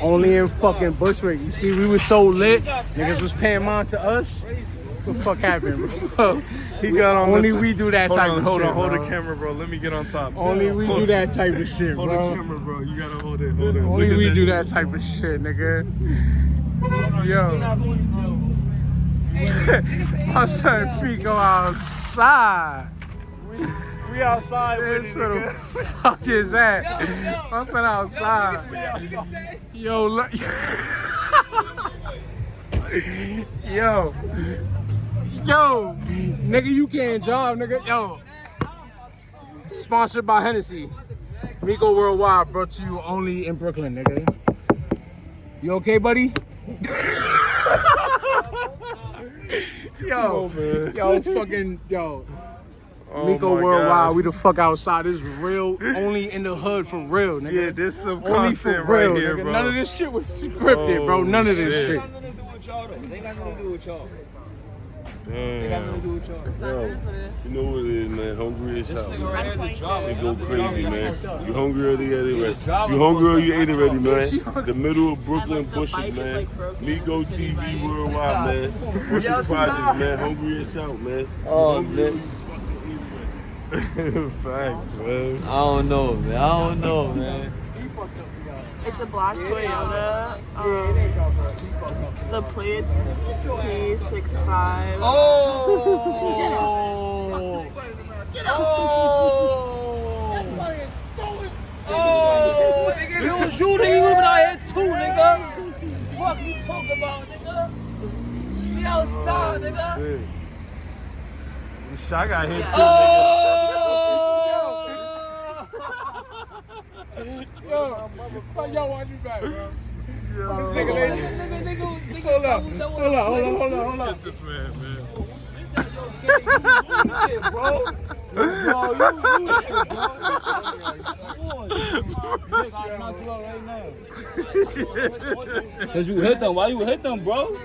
only in fucking Bushwick. You see, we was so lit, niggas was paying mind to us. What the fuck happened, bro? He got on Only the we do that hold type on, of hold shit, on, hold bro. the camera, bro. Let me get on top. Only we Hold- do that type of shit, Hold the camera, bro. You gotta hold it, hold it. Only Look we that do shit. that type of shit, nigga. Yo. My son Pico outside. We outside This where the fuck is that? My son outside. Yo, look. Yo. Yo. Nigga, you can't drive, nigga. Yo. Sponsored by Hennessy. Miko Worldwide brought to you only in Brooklyn, nigga. You okay, buddy? yo, yo, fucking, yo. Oh Miko Worldwide, gosh. we the fuck outside. This is real, only in the hood for real, nigga. Yeah, this some only for content right real, here, nigga. bro. None of this shit was scripted, bro. Oh, None of this oh, shit. shit. They got nothing to do with y'all. Damn. to do with y'all. You know what it is, man. Hungry as hell. nigga right here, the drama. Shit go crazy, man. You hungry or you ate it ready? You hungry or you ate it ready, man? The middle of Brooklyn Bushwick, man. Miko TV Worldwide, man. Bushwick Yes, Project, man. Hungry as hell, man. Oh, You hungry or fucking Facts, man. I don't know, man. I don't know, man. It's a black Toyota. Um, the plates T65. Oh! Oh! Nigga, if it was you, nigga, you would've been out here too, nigga. Fuck you talking about, nigga? Be outside, nigga. Shit. Shit, I got hit too, Yo, yo, watch you back, bro. Yo. Nigga, nigga, nigga, nigga, nigga, hold up, hold up, hold up, hold up, hold up. Let's get this man, man. bro. Bro, you lose it, bro. Come on. Knock you out right now. Cause you hit them. Why you hit them, bro?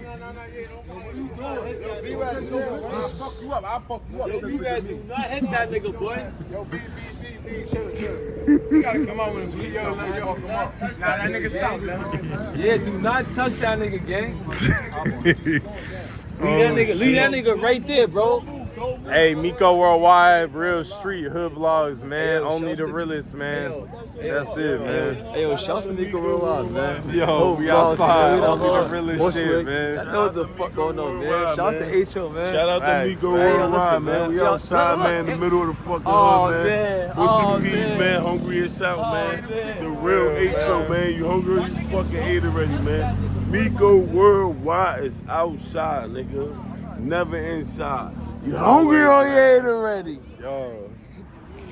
fuck you up. I'll fuck you up. Yo, B-Rad, do not hit that nigga, boy. Yo, B, Chill, chill. You gotta come out with a yo, come on. Nah, that nigga stop, man. Yeah, do not touch that nigga, gang. Leave that nigga, leave that nigga right there, bro. Hey, Miko Worldwide, real street hood vlogs, man. Only the realest, man. That's it, man. Hey, yo, shouts to Miko Worldwide, man. Yo, we outside. Only do the realest shit, man. I know what the fuck going on, man. Shouts to H.O., man. Shout out to Miko. Worldwide, man. We outside, man, in the middle of the fucking Oh, hood, man. Bushwick Oh, Peas, man. Hungry as hell, Oh, man. man. The real H.O., man. You hungry you fucking ate already, man. Miko Worldwide is outside, nigga. Never inside. You hungry or you ate already? Yo.